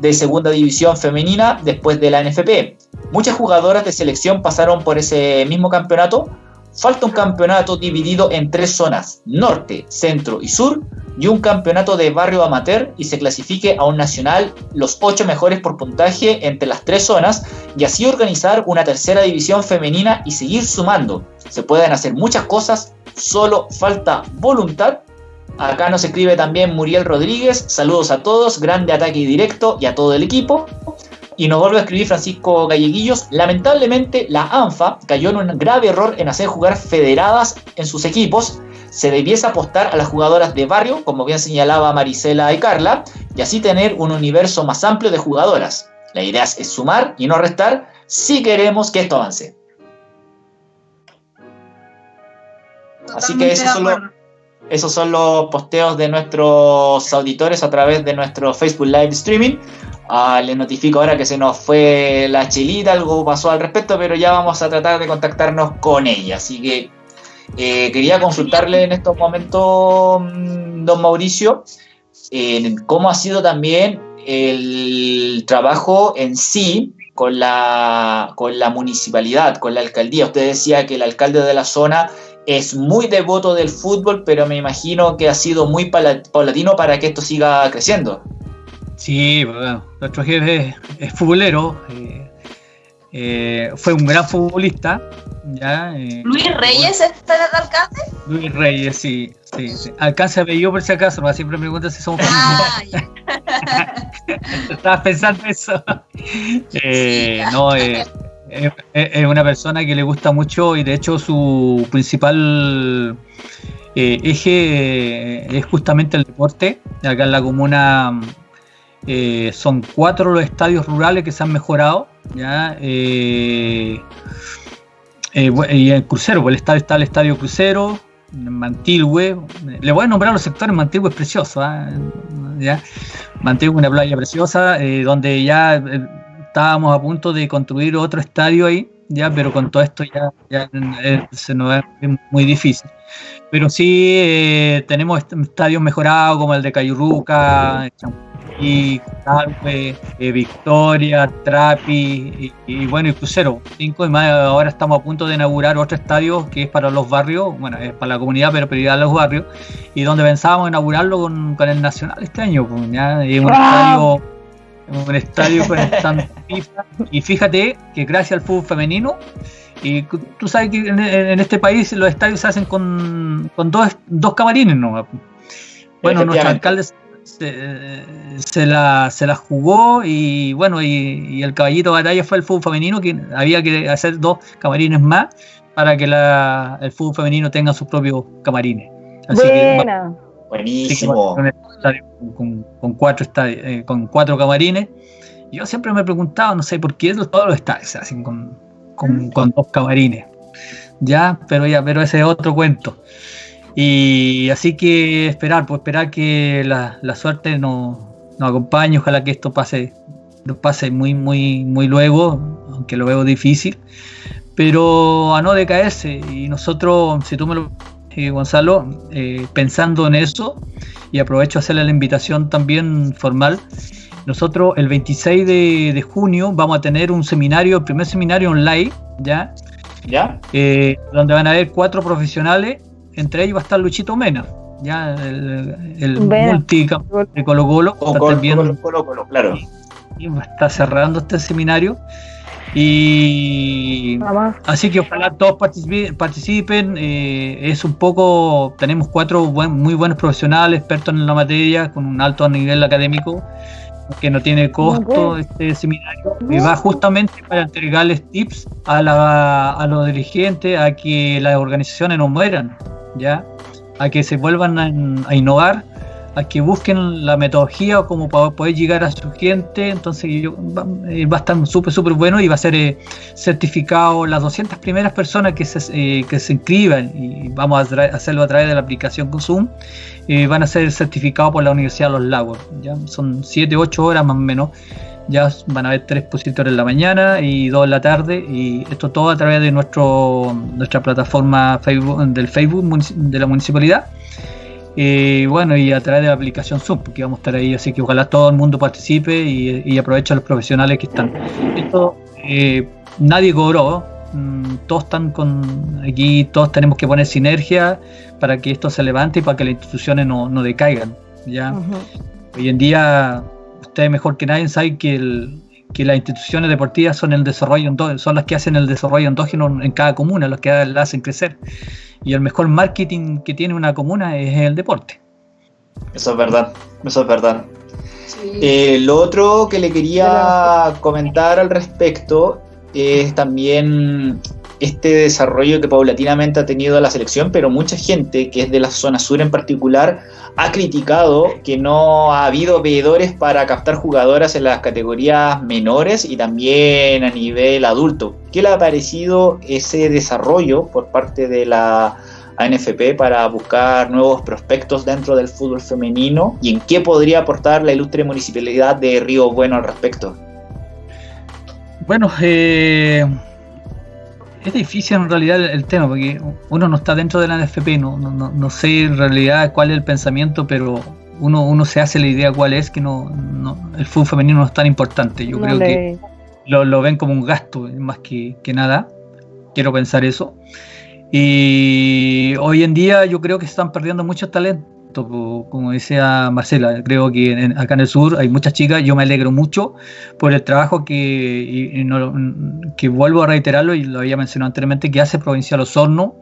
Speaker 1: de segunda división femenina después de la NFP. Muchas jugadoras de selección pasaron por ese mismo campeonato. Falta un campeonato dividido en tres zonas, norte, centro y sur, y un campeonato de barrio amateur y se clasifique a un nacional los ocho mejores por puntaje entre las tres zonas y así organizar una tercera división femenina y seguir sumando. Se pueden hacer muchas cosas, solo falta voluntad Acá nos escribe también Muriel Rodríguez. Saludos a todos, grande ataque directo y a todo el equipo. Y nos vuelve a escribir Francisco Galleguillos. Lamentablemente, la ANFA cayó en un grave error en hacer jugar federadas en sus equipos. Se debiese apostar a las jugadoras de barrio, como bien señalaba Marisela y Carla, y así tener un universo más amplio de jugadoras. La idea es sumar y no restar si queremos que esto avance. Así que eso solo esos son los posteos de nuestros auditores a través de nuestro Facebook Live Streaming. Ah, les notifico ahora que se nos fue la chelita, algo pasó al respecto, pero ya vamos a tratar de contactarnos con ella. Así que eh, quería consultarle en estos momentos, mm, don Mauricio, cómo ha sido también el trabajo en sí con la, con la municipalidad, con la alcaldía. Usted decía que el alcalde de la zona es muy devoto del fútbol, pero me imagino que ha sido muy paulatino para que esto siga creciendo.
Speaker 2: Sí, bueno, nuestro jefe es, futbolero. Eh, eh, fue un gran futbolista. ¿ya?
Speaker 3: Eh, ¿Luis Reyes está en el alcance?
Speaker 2: Luis Reyes, sí. sí, sí. Alcance apellido por si acaso, ¿no? siempre me preguntan si somos ah, (laughs) Estabas pensando eso. Eh, no, es una persona que le gusta mucho y de hecho su principal eje es justamente el deporte. Acá en la comuna son cuatro los estadios rurales que se han mejorado ¿ya? Eh, eh, y el crucero, pues el estadio está el estadio crucero, Mantilhue, le voy a nombrar los sectores, Mantilhue es precioso, ¿ah? ¿ya? Mantilhue es una playa preciosa, eh, donde ya estábamos a punto de construir otro estadio ahí, ya, pero con todo esto ya, ya se nos es muy difícil. Pero sí tenemos estadios mejorados como el de Cayurruca, y eh, Victoria, Trapi y, bueno, y Crucero. Cinco y más, ahora estamos a punto de inaugurar otro estadio que es para los barrios, bueno, es para la comunidad, pero prioridad a los barrios, y donde pensábamos inaugurarlo con, el Nacional este año, pues, ¿ya? Y un estadio un estadio con (laughs) stand FIFA. Y fíjate que gracias al fútbol femenino, y tú sabes que en, este país los estadios se hacen con, con dos, dos camarines, ¿no? Bueno, nuestro alcalde se, la, se la jugó y bueno, y, el caballito de batalla fue el fútbol femenino, que había que hacer dos camarines más para que la, el fútbol femenino tenga sus propios camarines.
Speaker 4: Así Que,
Speaker 1: Buenísimo.
Speaker 2: con, con, cuatro eh, con cuatro camarines. Yo siempre me he preguntado, no sé por qué todos los estadios se hacen con, con, con dos camarines. Ya, pero ya, pero ese es otro cuento. Y así que esperar, pues esperar que la, suerte nos, acompañe, ojalá que esto pase, pase muy, muy, muy luego, aunque lo veo difícil, pero a no decaerse. Y nosotros, si tú me lo eh, Gonzalo, eh, pensando en eso, y aprovecho a hacerle la invitación también formal, nosotros el 26 de, junio vamos a tener un seminario, el primer seminario online, ¿ya?
Speaker 1: ¿Ya?
Speaker 2: Eh, donde van a haber cuatro profesionales entre ellos va a estar Luchito Mena, ya el, el multicampeón de Colo Colo.
Speaker 1: Colo, claro.
Speaker 2: Y, está cerrando este seminario. Y así que ojalá todos participen. Eh, es un poco, tenemos cuatro muy buenos profesionales, expertos en la materia, con un alto nivel académico, que no tiene costo este seminario. Y va justamente para entregarles tips a, la, a los dirigentes, a que las organizaciones no mueran. ¿ya? A que se vuelvan a, innovar, a que busquen la metodología como para poder llegar a su gente. Entonces va, eh, va a estar súper, súper bueno y va a ser eh, certificado las 200 primeras personas que se, eh, que se inscriban y vamos a hacerlo a través de la aplicación Consum. van a ser certificados por la Universidad de los Lagos. ¿ya? Son 7, 8 horas más o menos ya van a haber tres expositores en la mañana y dos en la tarde y esto todo a través de nuestro nuestra plataforma Facebook, del Facebook de la municipalidad y bueno y a través de la aplicación Zoom porque vamos a estar ahí así que ojalá todo el mundo participe y, y aproveche a los profesionales que están. Esto eh, nadie cobró. Mm, todos están con aquí todos tenemos que poner sinergia para que esto se levante y para que las instituciones no, no decaigan ya hoy en día ustedes mejor que nadie saben que, que las instituciones deportivas son el desarrollo son las que hacen el desarrollo endógeno en cada comuna, las que la hacen crecer. Y el mejor marketing que tiene una comuna es el deporte.
Speaker 1: Eso es verdad, eso es verdad. Eh, lo otro que le quería comentar al respecto es también este desarrollo que paulatinamente ha tenido la selección, pero mucha gente que es de la zona sur en particular ha criticado que no ha habido veedores para captar jugadoras en las categorías menores y también a nivel adulto. ¿Qué le ha parecido ese desarrollo por parte de la ANFP para buscar nuevos prospectos dentro del fútbol femenino y en qué podría aportar la ilustre municipalidad de Río Bueno al respecto?
Speaker 2: Bueno, eh, es difícil en realidad el, tema, porque uno no está dentro de la NFP, no, no, no, sé en realidad cuál es el pensamiento, pero uno, uno se hace la idea cuál es, que no, el fútbol femenino no es tan importante. Yo creo que lo, lo, ven como un gasto más que, que nada. Quiero pensar eso. Y hoy en día yo creo que se están perdiendo muchos talentos como decía Marcela, creo que acá en el sur hay muchas chicas, yo me alegro mucho por el trabajo que, que vuelvo a reiterarlo y lo había mencionado anteriormente, que hace Provincial Osorno.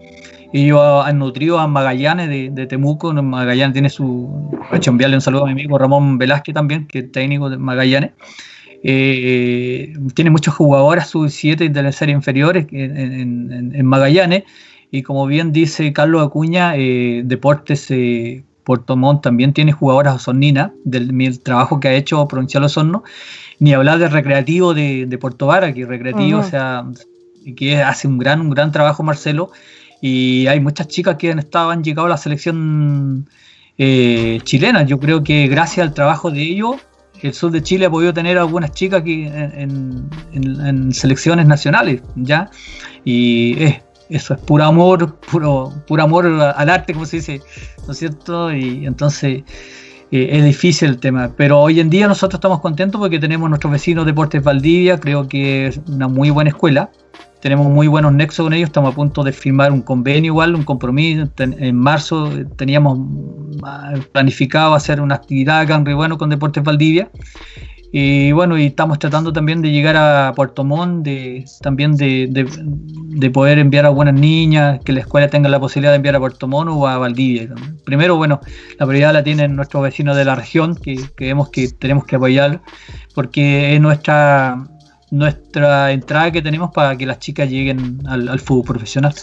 Speaker 2: Ellos han nutrido a Magallanes de, Temuco, Magallanes tiene su... hecho enviarle un saludo a mi amigo Ramón Velázquez también, que es técnico de Magallanes. Eh, tiene muchos jugadoras sub-7 de la serie inferiores en, en Magallanes y como bien dice Carlos Acuña, eh, Deportes eh, Puerto Montt también tiene jugadoras osorninas del, trabajo que ha hecho Provincial Osorno. Ni hablar del recreativo de, Puerto Vara, que recreativo, o sea, que hace un gran, un gran trabajo Marcelo. Y hay muchas chicas que han, estado, han llegado a la selección eh, chilena. Yo creo que gracias al trabajo de ellos, el sur de Chile ha podido tener algunas chicas aquí en, en selecciones nacionales, ¿ya? Y es eso es puro amor, puro, puro amor al arte, como se dice, ¿no es cierto? Y entonces eh, es difícil el tema, pero hoy en día nosotros estamos contentos porque tenemos nuestros vecinos Deportes Valdivia, creo que es una muy buena escuela, tenemos muy buenos nexos con ellos, estamos a punto de firmar un convenio igual, un compromiso, en marzo teníamos ah, planificado hacer una actividad acá en Bueno con Deportes Valdivia, y bueno, y estamos tratando también de llegar a Puerto Montt, de, también de, de, poder enviar a buenas niñas, que la escuela tenga la posibilidad de enviar a Puerto Montt o a Valdivia. Primero, bueno, la prioridad la tienen nuestros vecinos de la región, que creemos que tenemos que apoyar, porque es nuestra, nuestra entrada que tenemos para que las chicas lleguen al, al fútbol profesional.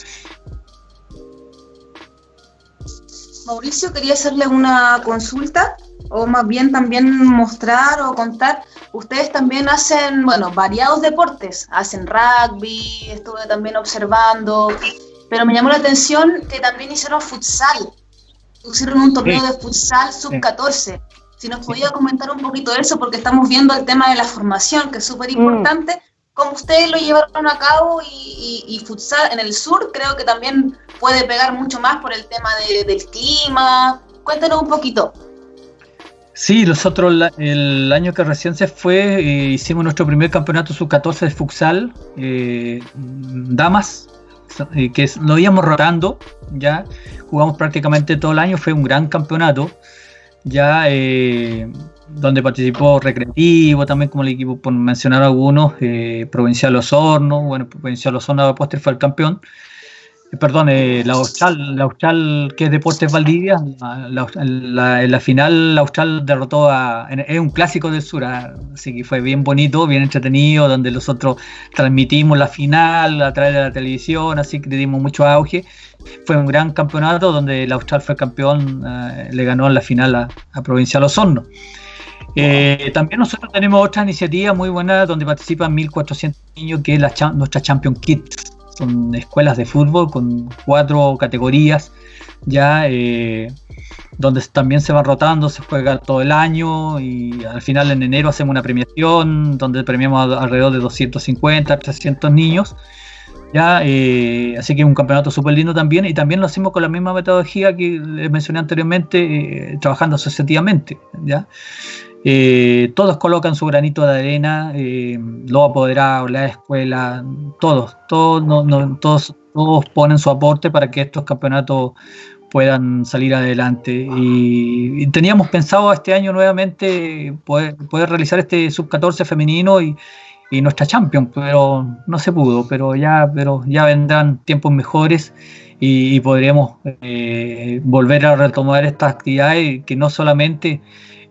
Speaker 3: Mauricio, quería hacerle una consulta o más bien también mostrar o contar, ustedes también hacen, bueno, variados deportes, hacen rugby, estuve también observando, pero me llamó la atención que también hicieron futsal, hicieron un torneo de futsal sub-14. Si nos podía comentar un poquito de eso, porque estamos viendo el tema de la formación, que es súper importante, cómo ustedes lo llevaron a cabo y, futsal en el sur creo que también puede pegar mucho más por el tema del clima. Cuéntenos un poquito.
Speaker 2: Sí, nosotros el año que recién se fue eh, hicimos nuestro primer campeonato sub-14 de futsal, eh, damas, eh, que lo íbamos rotando, ya jugamos prácticamente todo el año, fue un gran campeonato, ya donde participó Recreativo, también como el equipo, por mencionar algunos, Provincial Osorno, bueno, Provincial Osorno de postre fue el campeón, eh, perdón, eh, la Austral, la Austral que es Deportes Valdivia, en la final la Austral derrotó a, es un clásico del sur, ah, así que fue bien bonito, bien entretenido, donde nosotros transmitimos la final a través de la televisión, así que le dimos mucho auge. Fue un gran campeonato donde la Austral fue campeón, eh, le ganó en la final a, Provincial Osorno. también nosotros tenemos otra iniciativa muy buena donde participan 1.400 niños, que es la, nuestra Champion Kids son escuelas de fútbol con cuatro categorías ya eh, donde también se van rotando, se juega todo el año y al final en enero hacemos una premiación donde premiamos alrededor de 250, 300 niños. Ya, eh, así que un campeonato súper lindo también y también lo hacemos con la misma metodología que les mencioné anteriormente, eh, trabajando asociativamente. ¿ya? Eh, todos colocan su granito de arena, eh, los apoderados, la escuela, todos, todos, todos, ponen su aporte para que estos campeonatos puedan salir adelante. Y, teníamos pensado este año nuevamente poder, realizar este sub-14 femenino y, nuestra Champions, pero no se pudo, pero ya, pero ya vendrán tiempos mejores y, podremos eh, volver a retomar estas actividades que no solamente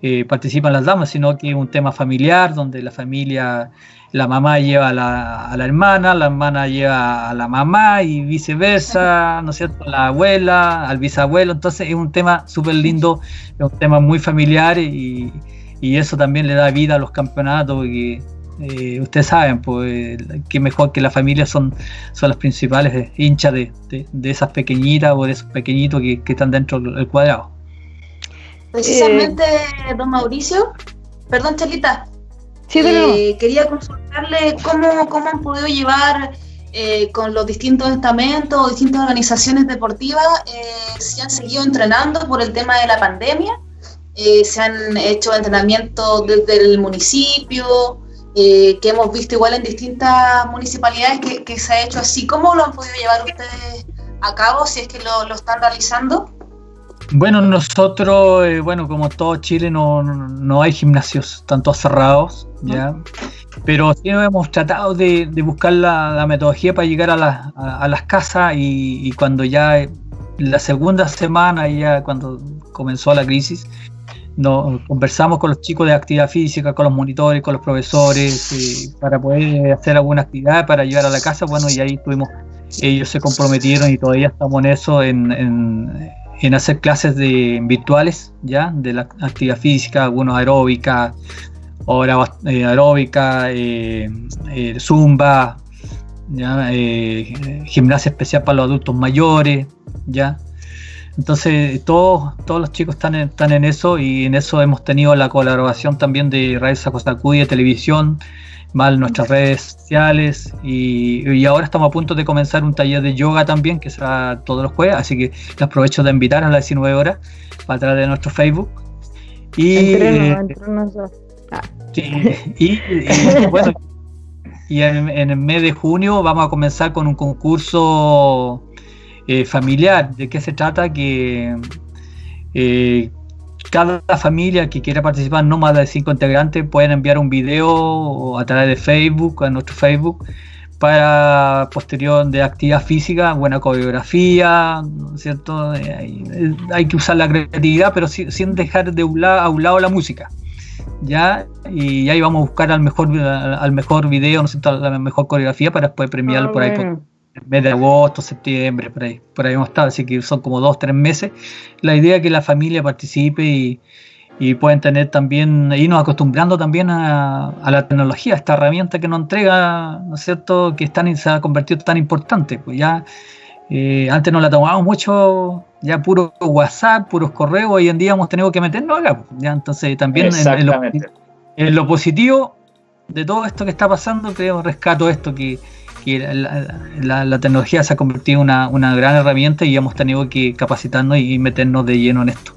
Speaker 2: eh, participan las damas, sino que es un tema familiar, donde la familia, la mamá lleva a la, a la, hermana, la hermana lleva a la mamá y viceversa, ¿no es cierto? La abuela, al bisabuelo, entonces es un tema súper lindo, es un tema muy familiar y, y, eso también le da vida a los campeonatos. Y, eh, ustedes saben, pues, que mejor que la familia son, son las principales hinchas de, de, esas pequeñitas o de esos pequeñitos que, que están dentro del cuadrado.
Speaker 3: Precisamente, eh, don Mauricio, perdón, Chelita, eh, quería consultarle cómo, cómo han podido llevar eh, con los distintos estamentos o distintas organizaciones deportivas, si han seguido entrenando por el tema de la pandemia, se han hecho entrenamientos desde el municipio, que hemos visto igual en distintas municipalidades que, que, se ha hecho así. ¿Cómo lo han podido llevar ustedes a cabo si es que lo, lo están realizando?
Speaker 2: Bueno, nosotros, eh, bueno, como todo Chile, no, no, hay gimnasios tanto cerrados, ¿ya? Pero sí hemos tratado de, buscar la, metodología para llegar a, a, las casas y, y, cuando ya la segunda semana, ya cuando comenzó la crisis, nos conversamos con los chicos de actividad física, con los monitores, con los profesores, eh, para poder hacer alguna actividad para llevar a la casa. Bueno, y ahí tuvimos, ellos se comprometieron y todavía estamos en eso, en, en, hacer clases virtuales, ya, de la actividad física, algunos aeróbica, hora eh, aeróbica, eh, zumba, ya, gimnasia especial para los adultos mayores, ya. Entonces, todos, todos los chicos están en, están en eso y en eso hemos tenido la colaboración también de Radio Sacosacudi de televisión, más nuestras redes sociales y, ahora estamos a punto de comenzar un taller de yoga también que será todos los jueves, así que les aprovecho de invitar a las 19 horas para través de nuestro Facebook. Y, eh, ah. y, bueno, y en, en el mes de junio vamos a comenzar con un concurso eh, familiar. ¿De qué se trata? Que eh, cada familia que quiera participar, no más de cinco integrantes, pueden enviar un video a través de Facebook, a nuestro Facebook, para posterior de actividad física, buena coreografía, cierto? Eh, hay, que usar la creatividad, pero sin, dejar de un lado, a un lado la música. ¿ya? Y ahí vamos a buscar al mejor, al mejor video, ¿no cierto? la mejor coreografía para después premiarlo ah, por ahí en mes de agosto, septiembre, por ahí, por ahí hemos estado, así que son como dos, tres meses. La idea es que la familia participe y, y pueden tener también, irnos acostumbrando también a, la tecnología, esta herramienta que nos entrega, ¿no es cierto?, que están, se ha convertido tan importante. Pues ya eh, antes no la tomábamos mucho, ya puro WhatsApp, puros correos, hoy en día hemos tenido que meternos acá. Pues, ya entonces también en, lo, en, lo, positivo de todo esto que está pasando, creo, rescato esto que la, tecnología se ha convertido en una, gran herramienta y hemos tenido que capacitarnos y meternos de lleno en esto.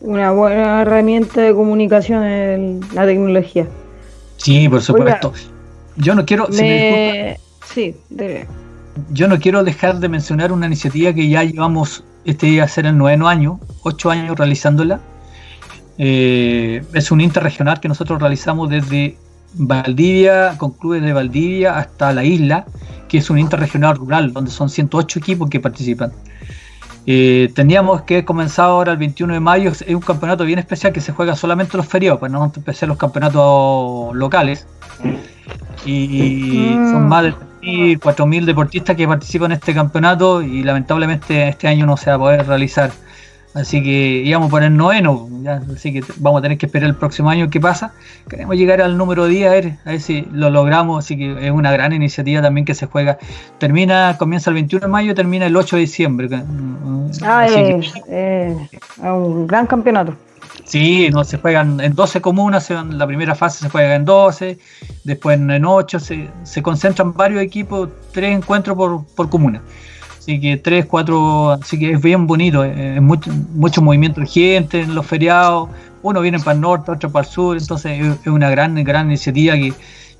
Speaker 4: Una buena herramienta de comunicación en la tecnología.
Speaker 2: Sí, por supuesto. yo no quiero.
Speaker 4: sí,
Speaker 2: Yo no quiero dejar de mencionar una iniciativa que ya llevamos este día a ser el noveno año, ocho años realizándola. Eh, es un interregional que nosotros realizamos desde Valdivia, con clubes de Valdivia hasta la isla, que es un interregional rural, donde son 108 equipos que participan. Eh, teníamos que comenzar ahora el 21 de mayo, es un campeonato bien especial que se juega solamente los feriados, para no empezar los campeonatos locales. Y mm. son más de 4.000 deportistas que participan en este campeonato y lamentablemente este año no se va a poder realizar. Así que íbamos a poner noveno, así que vamos a tener que esperar el próximo año qué pasa. Queremos llegar al número 10 a ver, a ver si lo logramos, así que es una gran iniciativa también que se juega. Termina, comienza el 21 de mayo, termina el 8 de diciembre.
Speaker 4: Ah, es un gran campeonato.
Speaker 2: Sí, no se juegan en 12 comunas, la primera fase se juega en 12, después en 8, se, se concentran varios equipos, tres encuentros por, por comuna. Así que tres, cuatro, así que es bien bonito, eh, es mucho, mucho movimiento de gente en los feriados, uno viene para el norte, otro para el sur, entonces es una gran, gran iniciativa que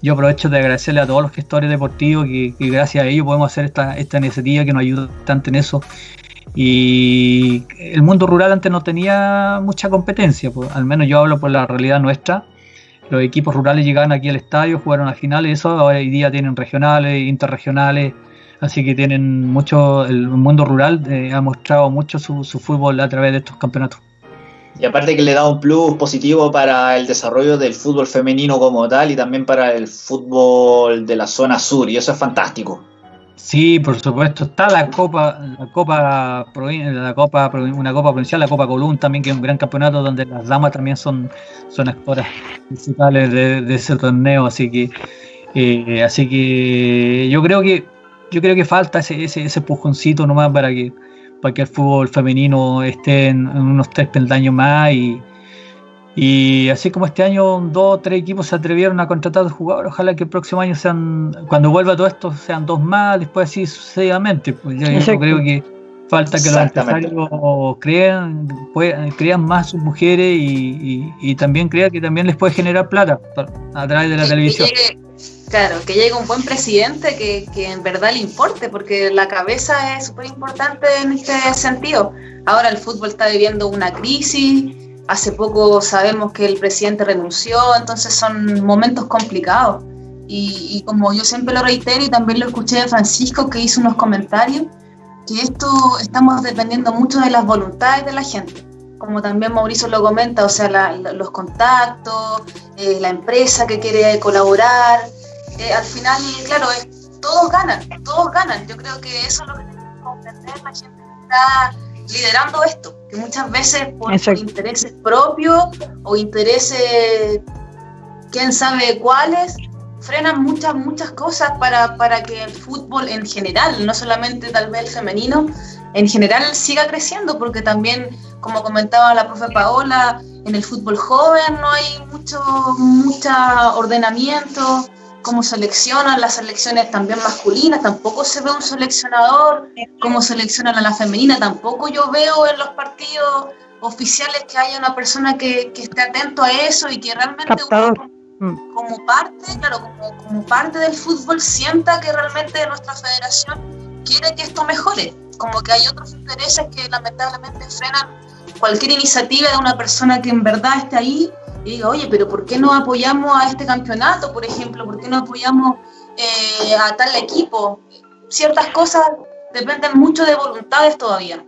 Speaker 2: yo aprovecho de agradecerle a todos los gestores deportivos que, gracias a ellos podemos hacer esta, esta iniciativa que nos ayuda tanto en eso. Y el mundo rural antes no tenía mucha competencia, pues, al menos yo hablo por la realidad nuestra. Los equipos rurales llegaban aquí al estadio, jugaron a finales, eso hoy día tienen regionales, interregionales, Así que tienen mucho, el mundo rural eh, ha mostrado mucho su, fútbol a través de estos campeonatos.
Speaker 1: Y aparte que le da un plus positivo para el desarrollo del fútbol femenino como tal y también para el fútbol de la zona sur, y eso es fantástico.
Speaker 2: Sí, por supuesto. Está la Copa, la Copa, la Copa, una Copa Provincial, la Copa Colún también, que es un gran campeonato donde las damas también son, son actoras principales de, ese torneo. Así que, eh, así que yo creo que yo creo que falta ese, ese, ese pujoncito nomás para que, para que el fútbol femenino esté en, unos tres peldaños más y, y así como este año dos o tres equipos se atrevieron a contratar jugadores, ojalá que el próximo año sean, cuando vuelva todo esto, sean dos más, después así sucesivamente. Pues yo, creo que falta que los empresarios crean, crean más sus mujeres y, y, también crean que también les puede generar plata a través de la televisión
Speaker 3: Claro, que llegue un buen presidente que, que en verdad le importe, porque la cabeza es súper importante en este sentido. Ahora el fútbol está viviendo una crisis, hace poco sabemos que el presidente renunció, entonces son momentos complicados. Y, como yo siempre lo reitero y también lo escuché de Francisco que hizo unos comentarios, que esto estamos dependiendo mucho de las voluntades de la gente como también Mauricio lo comenta, o sea, los contactos, eh, la empresa que quiere colaborar. Eh, al final, claro, todos ganan, todos ganan. Yo creo que eso es lo que tenemos que comprender la gente que está liderando esto, que muchas veces por, por intereses propios o intereses, quién sabe cuáles, frenan muchas, muchas cosas para, para que el fútbol en general, no solamente tal vez el femenino, en general siga creciendo, porque también, como comentaba la profe Paola, en el fútbol joven no hay mucho, mucho ordenamiento, cómo seleccionan las selecciones también masculinas, tampoco se ve un seleccionador, cómo seleccionan a la femenina, tampoco yo veo en los partidos oficiales que haya una persona que, que esté atento a eso y que realmente uno, como parte, claro, como, como parte del fútbol sienta que realmente nuestra federación quiere que esto mejore como que hay otros intereses que lamentablemente frenan cualquier iniciativa de una persona que en verdad esté ahí y diga, oye, pero ¿por qué no apoyamos a este campeonato, por ejemplo? ¿Por qué no apoyamos eh, a tal equipo? Ciertas cosas dependen mucho de voluntades todavía.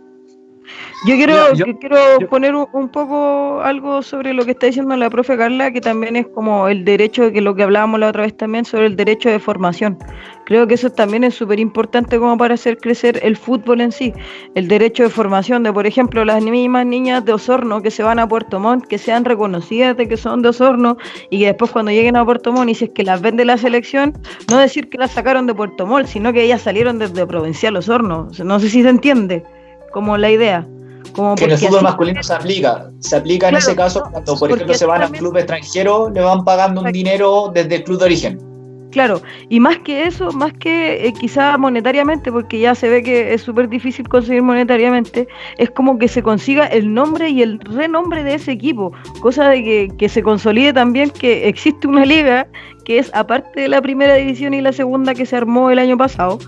Speaker 4: Yo quiero, quiero poner un, poco algo sobre lo que está diciendo la profe Carla, que también es como el derecho, que lo que hablábamos la otra vez también, sobre el derecho de formación. Creo que eso también es súper importante como para hacer crecer el fútbol en sí. El derecho de formación de, por ejemplo, las mismas niñas de Osorno que se van a Puerto Montt, que sean reconocidas de que son de Osorno y que después cuando lleguen a Puerto Montt y si es que las vende la selección, no decir que las sacaron de Puerto Montt, sino que ellas salieron desde Provincial Osorno. No sé si se entiende como la idea.
Speaker 1: Como que en el fútbol masculino se aplica. Se aplica en ese caso cuando, por ejemplo, se van a un club extranjero, le van pagando un dinero desde el club de origen.
Speaker 4: Claro, y más que eso, más que eh, quizá monetariamente, porque ya se ve que es súper difícil conseguir monetariamente, es como que se consiga el nombre y el renombre de ese equipo, cosa de que, que se consolide también que existe una liga que es aparte de la primera división y la segunda que se armó el año pasado,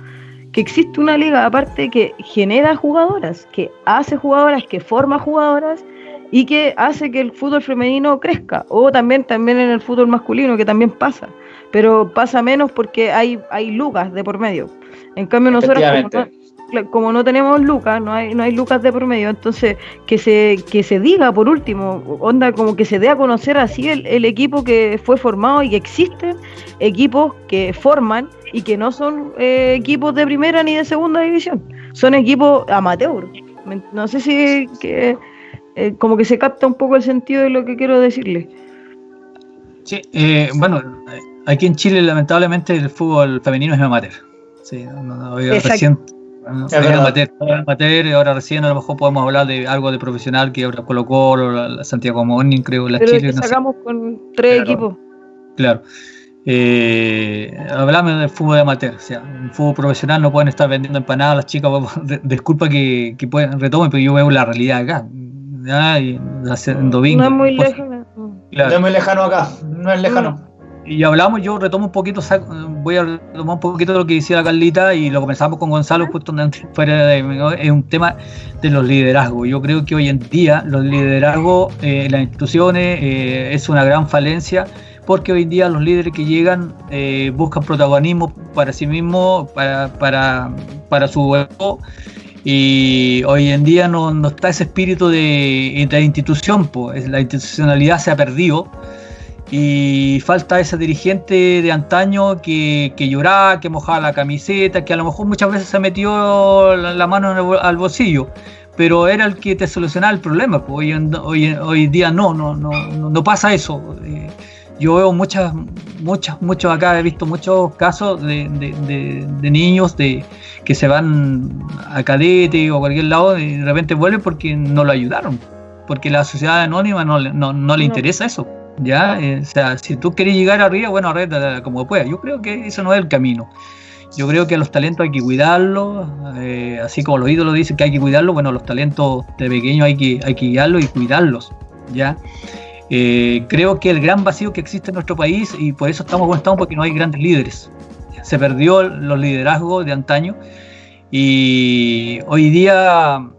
Speaker 4: que existe una liga aparte que genera jugadoras, que hace jugadoras, que forma jugadoras y que hace que el fútbol femenino crezca, o también, también en el fútbol masculino, que también pasa, pero pasa menos porque hay, hay lucas de por medio. En cambio nosotros como no, tenemos lucas, no hay, no hay lucas de por medio, entonces que se, que se diga por último, onda como que se dé a conocer así el, el equipo que fue formado y que existen equipos que forman y que no son eh, equipos de primera ni de segunda división, son equipos amateur. No sé si que, eh, como que se capta un poco el sentido de lo que quiero decirle.
Speaker 2: Sí, eh, bueno, aquí en Chile lamentablemente el fútbol femenino es amateur. Sí, no, recién, amateur, ahora recién a lo mejor podemos hablar de algo de profesional que ahora colocó la Santiago Morning, creo, la
Speaker 4: Pero Chile. sacamos con tres equipos.
Speaker 2: Claro. Eh, hablamos del fútbol de amateur, o sea, en fútbol profesional no pueden estar vendiendo empanadas las chicas, (laughs) disculpa que, que pueden, retomen, pero yo veo la realidad acá.
Speaker 4: no es muy lejano.
Speaker 1: No es muy lejano acá, no es lejano.
Speaker 2: Y hablamos, yo retomo un poquito, voy a retomar un poquito lo que decía la Carlita y lo comenzamos con Gonzalo justo fuera de, es un tema de los liderazgos. Yo creo que hoy en día los liderazgos eh, en las instituciones eh, es una gran falencia porque hoy en día los líderes que llegan eh, buscan protagonismo para sí mismos, para, para, para su ego, y hoy en día no, no está ese espíritu de, de institución, pues la institucionalidad se ha perdido y falta ese dirigente de antaño que, que, lloraba, que mojaba la camiseta, que a lo mejor muchas veces se metió la, mano al bolsillo, pero era el que te solucionaba el problema. Pues hoy, en, hoy, hoy día no, no, no, no pasa eso. Eh, yo veo muchas, muchas, muchos acá, he visto muchos casos de, de, niños de, que se van a cadete o a cualquier lado y de repente vuelven porque no lo ayudaron, porque la sociedad anónima no, no, no le interesa eso. ¿Ya? Eh, o sea, si tú quieres llegar arriba, bueno, arriba como puedas. Yo creo que eso no es el camino. Yo creo que los talentos hay que cuidarlos, eh, así como los ídolos dicen que hay que cuidarlos, bueno, los talentos de pequeños hay que, hay que guiarlos y cuidarlos, ¿ya? Eh, creo que el gran vacío que existe en nuestro país, y por eso estamos como estamos, porque no hay grandes líderes. Se perdió los liderazgos de antaño y hoy día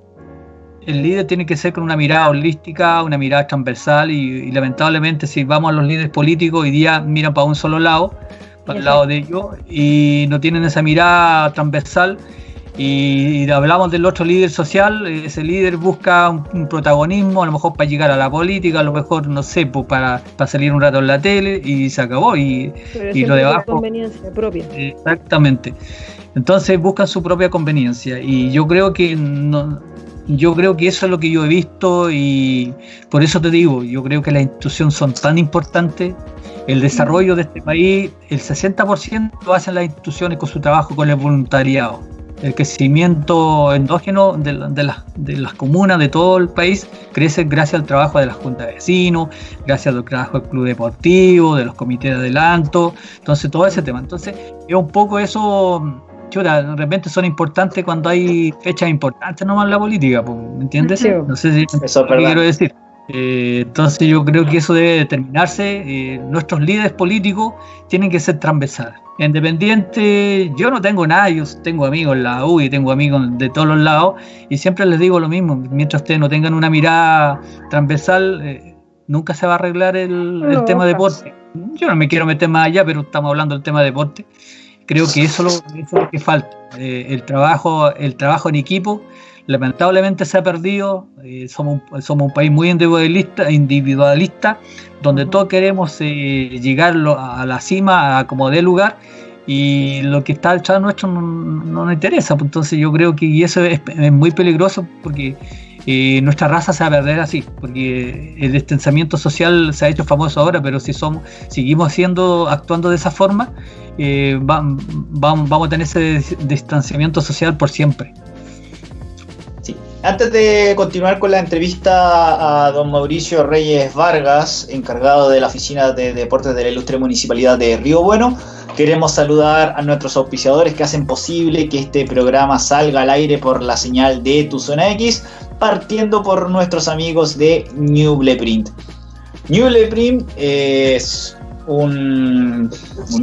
Speaker 2: el líder tiene que ser con una mirada holística, una mirada transversal y, lamentablemente si vamos a los líderes políticos hoy día miran para un solo lado, para el lado de ellos y no tienen esa mirada transversal y, hablamos del otro líder social, ese líder busca un, protagonismo, a lo mejor para llegar a la política, a lo mejor, no sé, pues para, para salir un rato en la tele y se acabó. Y, y lo de abajo.
Speaker 4: conveniencia propia.
Speaker 2: Exactamente. Entonces buscan su propia conveniencia. Y yo creo que no, yo creo que eso es lo que yo he visto y por eso te digo, yo creo que las instituciones son tan importantes. El desarrollo de este país, el 60% lo hacen las instituciones con su trabajo con el voluntariado el crecimiento endógeno de, las, comunas de todo el país crece gracias al trabajo de las juntas de vecinos, gracias al trabajo del club deportivo, de los comités de adelanto, entonces todo ese tema. Entonces, es un poco eso, chuta, de repente son importantes cuando hay fechas importantes nomás en la política, ¿me entiendes? No sé si eso quiero decir. Eh, entonces yo creo que eso debe determinarse. Eh, nuestros líderes políticos tienen que ser transversales. Independiente, yo no tengo nada, yo tengo amigos en la U y tengo amigos de todos los lados y siempre les digo lo mismo, mientras ustedes no tengan una mirada transversal, eh, nunca se va a arreglar el, tema deporte. Yo no me quiero meter más allá, pero estamos hablando del tema deporte. Creo que eso, es lo que falta, el, trabajo, el trabajo en equipo lamentablemente se ha perdido. Eh, somos, somos un país muy individualista, individualista donde todos queremos eh, llegar a la cima a como dé lugar y lo que está al chat nuestro no, nos interesa. Pues, entonces yo creo que eso es, muy peligroso porque eh, nuestra raza se va a perder así, porque el distanciamiento social se ha hecho famoso ahora, pero si somos, seguimos haciendo, actuando de esa forma, vamos a tener ese distanciamiento social por siempre.
Speaker 1: Antes de continuar con la entrevista a don Mauricio Reyes Vargas, encargado de la Oficina de Deportes de la Ilustre Municipalidad de Río Bueno, queremos saludar a nuestros auspiciadores que hacen posible que este programa salga al aire por la señal de Tu Zona X, partiendo por nuestros amigos de New Blueprint. New Blueprint es un,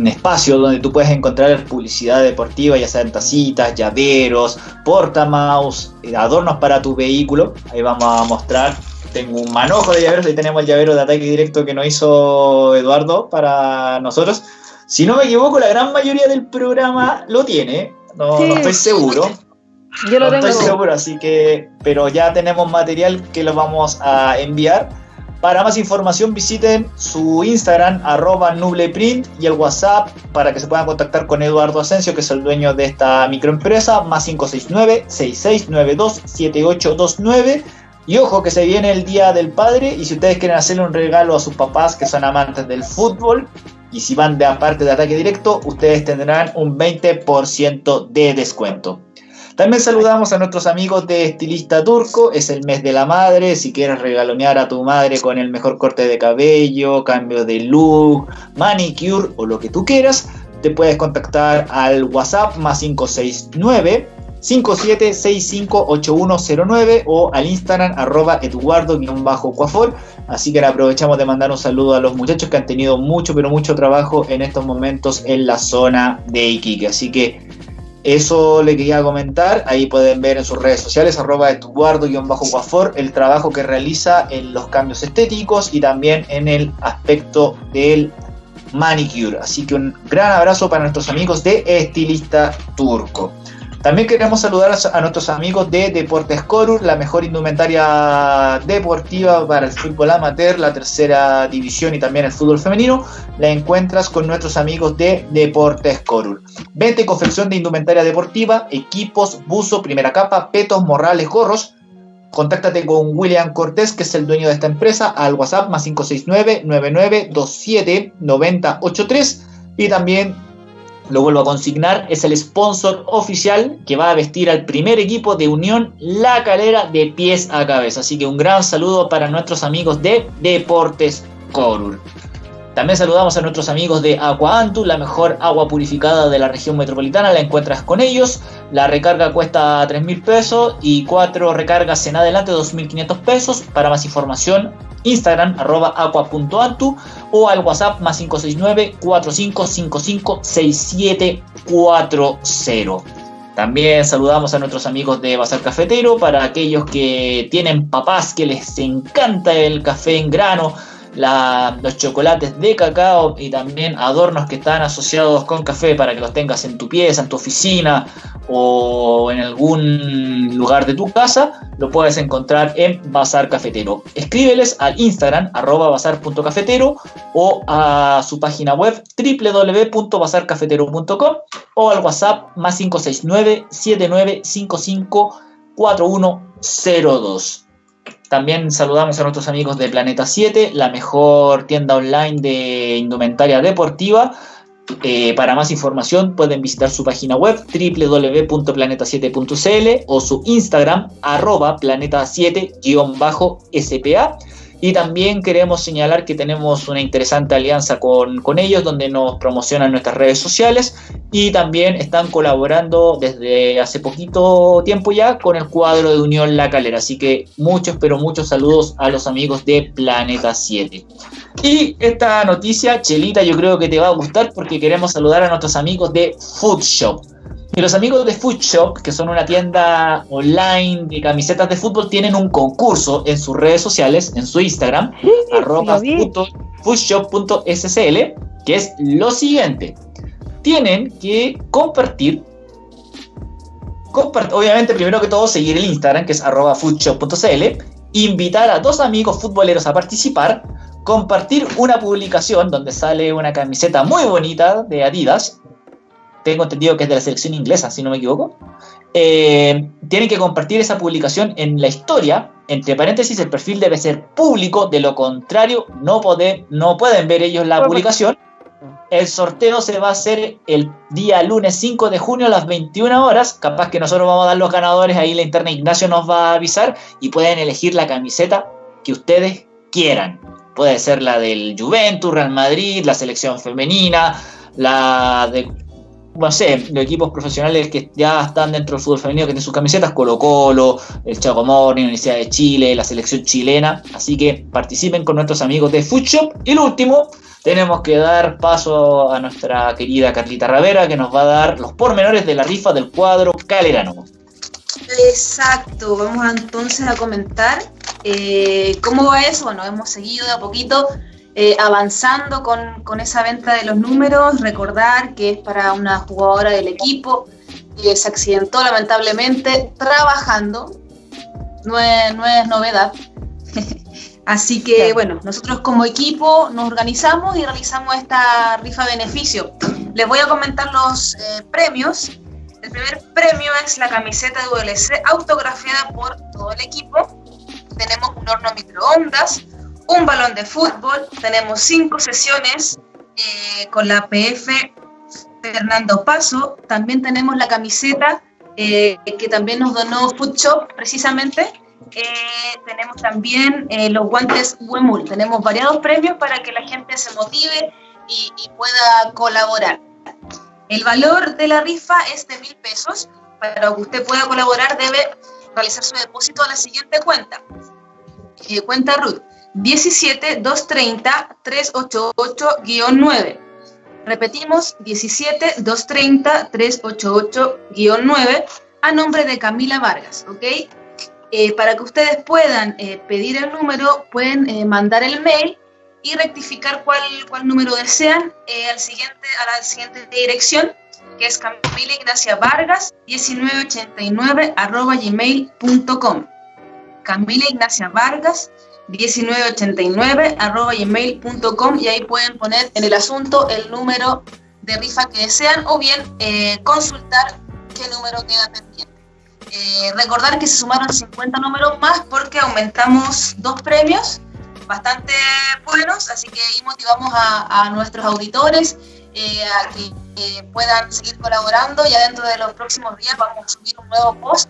Speaker 1: espacio donde tú puedes encontrar publicidad deportiva, ya sean tacitas, llaveros, portamaus, eh, adornos para tu vehículo. Ahí vamos a mostrar. Tengo un manojo de llaveros, ahí tenemos el llavero de ataque directo que nos hizo Eduardo para nosotros. Si no me equivoco, la gran mayoría del programa lo tiene, no, estoy seguro.
Speaker 4: Yo lo tengo.
Speaker 1: estoy seguro, así que, pero ya tenemos material que lo vamos a enviar. Para más información visiten su Instagram arroba nubleprint y el WhatsApp para que se puedan contactar con Eduardo Asensio, que es el dueño de esta microempresa, más 569-6692-7829. Y ojo que se viene el Día del Padre y si ustedes quieren hacerle un regalo a sus papás que son amantes del fútbol y si van de aparte de ataque directo, ustedes tendrán un 20% de descuento. También saludamos a nuestros amigos de Estilista Turco, es el mes de la madre, si quieres regalonear a tu madre con el mejor corte de cabello, cambio de look, manicure o lo que tú quieras, te puedes contactar al WhatsApp más 569 57658109 o al Instagram arroba eduardo-cuafor. Así que aprovechamos de mandar un saludo a los muchachos que han tenido mucho, pero mucho trabajo en estos momentos en la zona de Iquique. Así que eso le quería comentar, ahí pueden ver en sus redes sociales, arroba eduardo-guafor, el trabajo que realiza en los cambios estéticos y también en el aspecto del manicure. Así que un gran abrazo para nuestros amigos de Estilista Turco. También queremos saludar a nuestros amigos de Deportes Corur, la mejor indumentaria deportiva para el fútbol amateur, la tercera división y también el fútbol femenino. La encuentras con nuestros amigos de Deportes Corur. Vente confección de indumentaria deportiva, equipos, buzo, primera capa, petos, morrales, gorros. Contáctate con William Cortés, que es el dueño de esta empresa, al WhatsApp más 569 9927 9083 y también lo vuelvo a consignar, es el sponsor oficial que va a vestir al primer equipo de Unión La Calera de pies a cabeza. Así que un gran saludo para nuestros amigos de Deportes Corur. También saludamos a nuestros amigos de Aqua Antu, la mejor agua purificada de la región metropolitana, la encuentras con ellos. La recarga cuesta 3 mil pesos y cuatro recargas en adelante 2.500 pesos. Para más información, Instagram arroba aqua.antu o al WhatsApp más 569 4555 6740. También saludamos a nuestros amigos de Bazar Cafetero para aquellos que tienen papás que les encanta el café en grano los chocolates de cacao y también adornos que están asociados con café para que los tengas en tu pieza, en tu oficina o en algún lugar de tu casa, lo puedes encontrar en Bazar Cafetero. Escríbeles al Instagram arroba bazar.cafetero o a su página web www.bazarcafetero.com o al WhatsApp más 569 7955 4102. También saludamos a nuestros amigos de Planeta 7, la mejor tienda online de indumentaria deportiva. Eh, para más información pueden visitar su página web www.planeta7.cl o su Instagram arroba planeta7-spa y también queremos señalar que tenemos una interesante alianza con, ellos donde nos promocionan nuestras redes sociales y también están colaborando desde hace poquito tiempo ya con el cuadro de Unión La Calera. Así que muchos, pero muchos saludos a los amigos de Planeta 7. Y esta noticia, Chelita, yo creo que te va a gustar porque queremos saludar a nuestros amigos de Food Shop. Y los amigos de Food Shop, que son una tienda online de camisetas de fútbol, tienen un concurso en sus redes sociales, en su Instagram, foodshop.scl, que es lo siguiente. Tienen que compartir, obviamente primero que todo seguir el Instagram, que es arroba foodshop.cl, invitar a dos amigos futboleros a participar, compartir una publicación donde sale una camiseta muy bonita de Adidas, tengo entendido que es de la selección inglesa, si no me equivoco, eh, tienen que compartir esa publicación en la historia. Entre paréntesis, el perfil debe ser público, de lo contrario, no, no pueden ver ellos la publicación. El sorteo se va a hacer el día lunes 5 de junio a las 21 horas. Capaz que nosotros vamos a dar los ganadores, ahí la interna Ignacio nos va a avisar y pueden elegir la camiseta que ustedes quieran. Puede ser la del Juventus, Real Madrid, la selección femenina, la de no sé, los equipos profesionales que ya están dentro del fútbol femenino que tienen sus camisetas, Colo Colo, el Chaco Morning, Universidad de Chile, la selección chilena, así que participen con nuestros amigos de Food Y el último, tenemos que dar paso a nuestra querida Carlita Ravera, que nos va a dar los pormenores de la rifa del cuadro Calerano.
Speaker 3: Exacto, vamos entonces a comentar eh, cómo va eso. Bueno, hemos seguido de a poquito eh, avanzando con, esa venta de los números, recordar que es para una jugadora del equipo que se accidentó lamentablemente trabajando, no es, novedad. (laughs) Así que bueno, nosotros como equipo nos organizamos y realizamos esta rifa beneficio. Les voy a comentar los eh, premios. El primer premio es la camiseta de ULC autografiada por todo el equipo. Tenemos un horno microondas, un balón de fútbol, tenemos cinco sesiones eh, con la PF Fernando Paso, también tenemos la camiseta eh, que también nos donó Food Shop precisamente, eh, tenemos también los guantes Wemul, tenemos variados premios para que la gente se motive y, pueda colaborar. El valor de la rifa es de mil pesos. Para que usted pueda colaborar debe realizar su depósito a la siguiente cuenta. cuenta Ruth 17 230 388-9. Repetimos, 17 230 388-9 a nombre de Camila Vargas, ¿ok? Eh, para que ustedes puedan eh, pedir el número, pueden eh, mandar el mail y rectificar cuál, cuál número desean al siguiente, a la siguiente dirección, que es Camila Ignacia Vargas 1989 arroba gmail.com. Camila Ignacia Vargas 1989 arroba gmail.com y ahí pueden poner en el asunto el número de rifa que desean o bien eh, consultar qué número queda pendiente. Eh, recordar que se sumaron 50 números más porque aumentamos dos premios bastante buenos, así que ahí motivamos a, nuestros auditores eh, a que puedan seguir colaborando. Ya dentro de los próximos días vamos a subir un nuevo post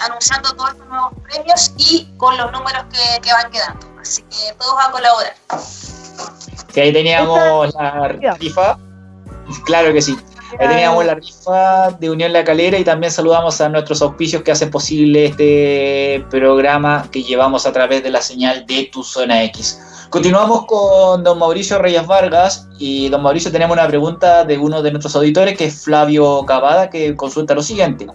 Speaker 3: anunciando todos estos nuevos premios y con los números que, van quedando. Así que todos a colaborar.
Speaker 1: Que ahí teníamos la rifa. Claro que sí. Ahí teníamos la rifa de Unión La Calera y también saludamos a nuestros auspicios que hacen posible este programa que llevamos a través de la señal de Tu Zona X. Continuamos con don Mauricio Reyes Vargas y don Mauricio tenemos una pregunta de uno de nuestros auditores que es Flavio Cavada que consulta lo siguiente.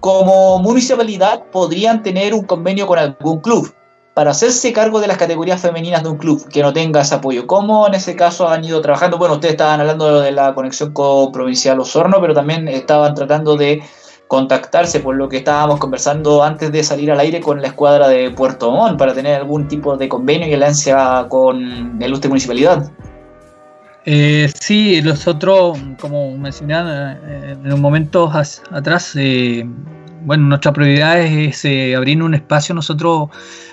Speaker 1: Como municipalidad podrían tener un convenio con algún club para hacerse cargo de las categorías femeninas de un club que no tenga ese apoyo. ¿Cómo en ese caso han ido trabajando? Bueno, ustedes estaban hablando de la conexión con Provincial Osorno, pero también estaban tratando de contactarse por lo que estábamos conversando antes de salir al aire con la escuadra de Puerto Montt para tener algún tipo de convenio y alianza con el Usted Municipalidad.
Speaker 2: Eh, sí, nosotros, como mencioné eh, en un momento atrás, eh, bueno, nuestra prioridad es, eh, abrir un espacio nosotros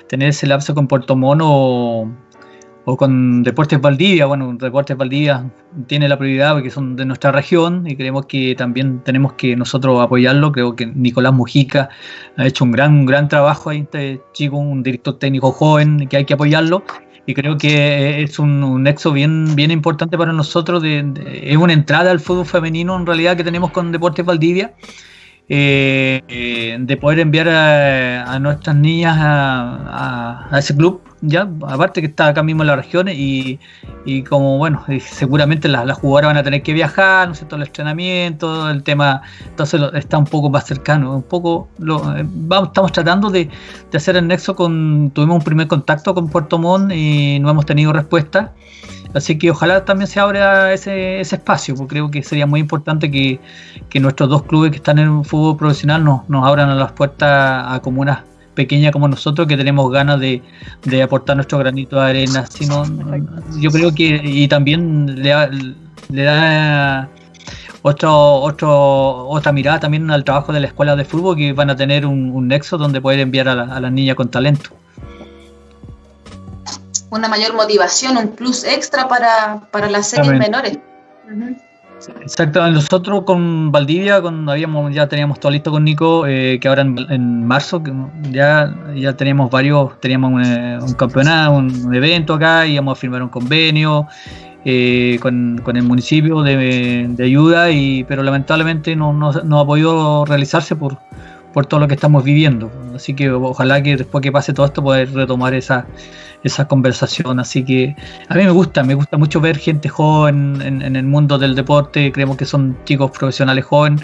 Speaker 2: tener ese lapso con Puerto Mono o, con Deportes Valdivia. Bueno, Deportes Valdivia tiene la prioridad porque son de nuestra región y creemos que también tenemos que nosotros apoyarlo. Creo que Nicolás Mujica ha hecho un gran, gran trabajo ahí, este chico, un director técnico joven que hay que apoyarlo. Y creo que es un, nexo bien, bien importante para nosotros. es una entrada al fútbol femenino en realidad que tenemos con Deportes Valdivia eh, eh, de poder enviar a, nuestras niñas a, ese club, ya, aparte que está acá mismo en la región y, como bueno, seguramente las, jugadoras van a tener que viajar, ¿no es cierto? El entrenamiento, el tema, entonces está un poco más cercano, un poco, lo, eh, vamos, estamos tratando de, hacer el nexo con, tuvimos un primer contacto con Puerto Montt y no hemos tenido respuesta. Así que ojalá también se abra ese, ese espacio, porque creo que sería muy importante que, nuestros dos clubes que están en el fútbol profesional nos, nos abran las puertas a comunas pequeñas como nosotros que tenemos ganas de, aportar nuestro granito de arena. Sino, yo creo que y también le, le da otro, otro, otra mirada también al trabajo de la escuela de fútbol que van a tener un, nexo donde poder enviar a, a las niñas con talento
Speaker 3: una mayor motivación, un plus extra para, para las series menores.
Speaker 2: Exacto, nosotros con Valdivia, con, habíamos, ya teníamos todo listo con Nico, eh, que ahora en, marzo ya, ya teníamos varios, teníamos un, campeonato, un, evento acá, íbamos a firmar un convenio eh, con, el municipio de, ayuda, y, pero lamentablemente no, no, no ha podido realizarse por, por todo lo que estamos viviendo. Así que ojalá que después que pase todo esto poder retomar esa, esa conversación. Así que a mí me gusta, me gusta mucho ver gente joven en, el mundo del deporte. Creemos que son chicos profesionales jóvenes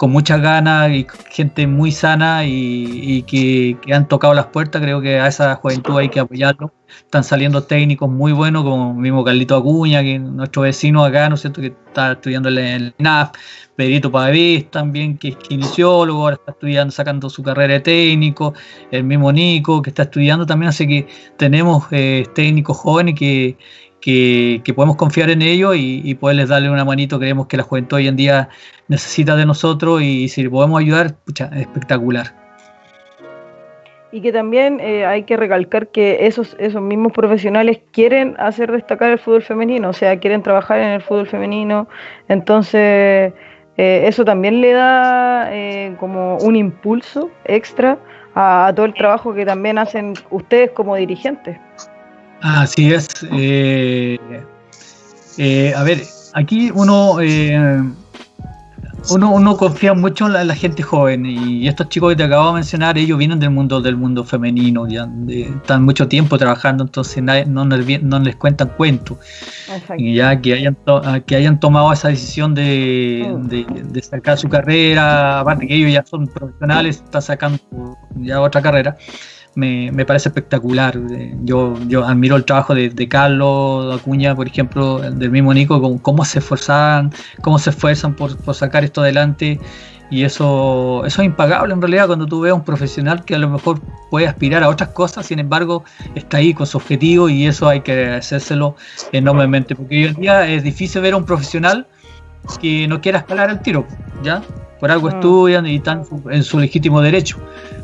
Speaker 2: con muchas ganas y gente muy sana y, que, han tocado las puertas. Creo que a esa juventud hay que apoyarlo. Están saliendo técnicos muy buenos, como mismo Carlito Acuña, que nuestro vecino acá, ¿no es cierto?, que está estudiando en el NAF, Pedrito Pavés también, que es kinesiólogo, ahora está estudiando, sacando su carrera de técnico, el mismo Nico, que está estudiando también, así que tenemos eh, técnicos jóvenes que, que, podemos confiar en ellos y, poderles darle una manito. Creemos que la juventud hoy en día necesita de nosotros y si podemos ayudar, pucha, espectacular.
Speaker 4: Y que también eh, hay que recalcar que esos, esos mismos profesionales quieren hacer destacar el fútbol femenino, o sea, quieren trabajar en el fútbol femenino. Entonces, eh, eso también le da eh, como un impulso extra a, todo el trabajo que también hacen ustedes como dirigentes.
Speaker 2: Así es. Eh, a ver, aquí uno uno, uno confía mucho en la, gente joven y estos chicos que te acabo de mencionar, ellos vienen del mundo del mundo femenino, ya están mucho tiempo trabajando, entonces no, les, cuentan cuentos. Y ya que hayan, que hayan tomado esa decisión de, mm. de, sacar su carrera, aparte que ellos ya son profesionales, están sacando ya otra carrera me, me parece espectacular. Eh, yo, yo admiro el trabajo de, de Carlos Acuña, por ejemplo, del mismo Nico, cómo, cómo se esforzan, cómo se esfuerzan por, por, sacar esto adelante. Y eso, eso es impagable en realidad cuando tú ves a un profesional que a lo mejor puede aspirar a otras cosas, sin embargo está ahí con su objetivo y eso hay que hacérselo enormemente, porque hoy en día es difícil ver a un profesional que no quiera escalar el tiro, ¿ya? Por algo mm. estudian y están en su legítimo derecho.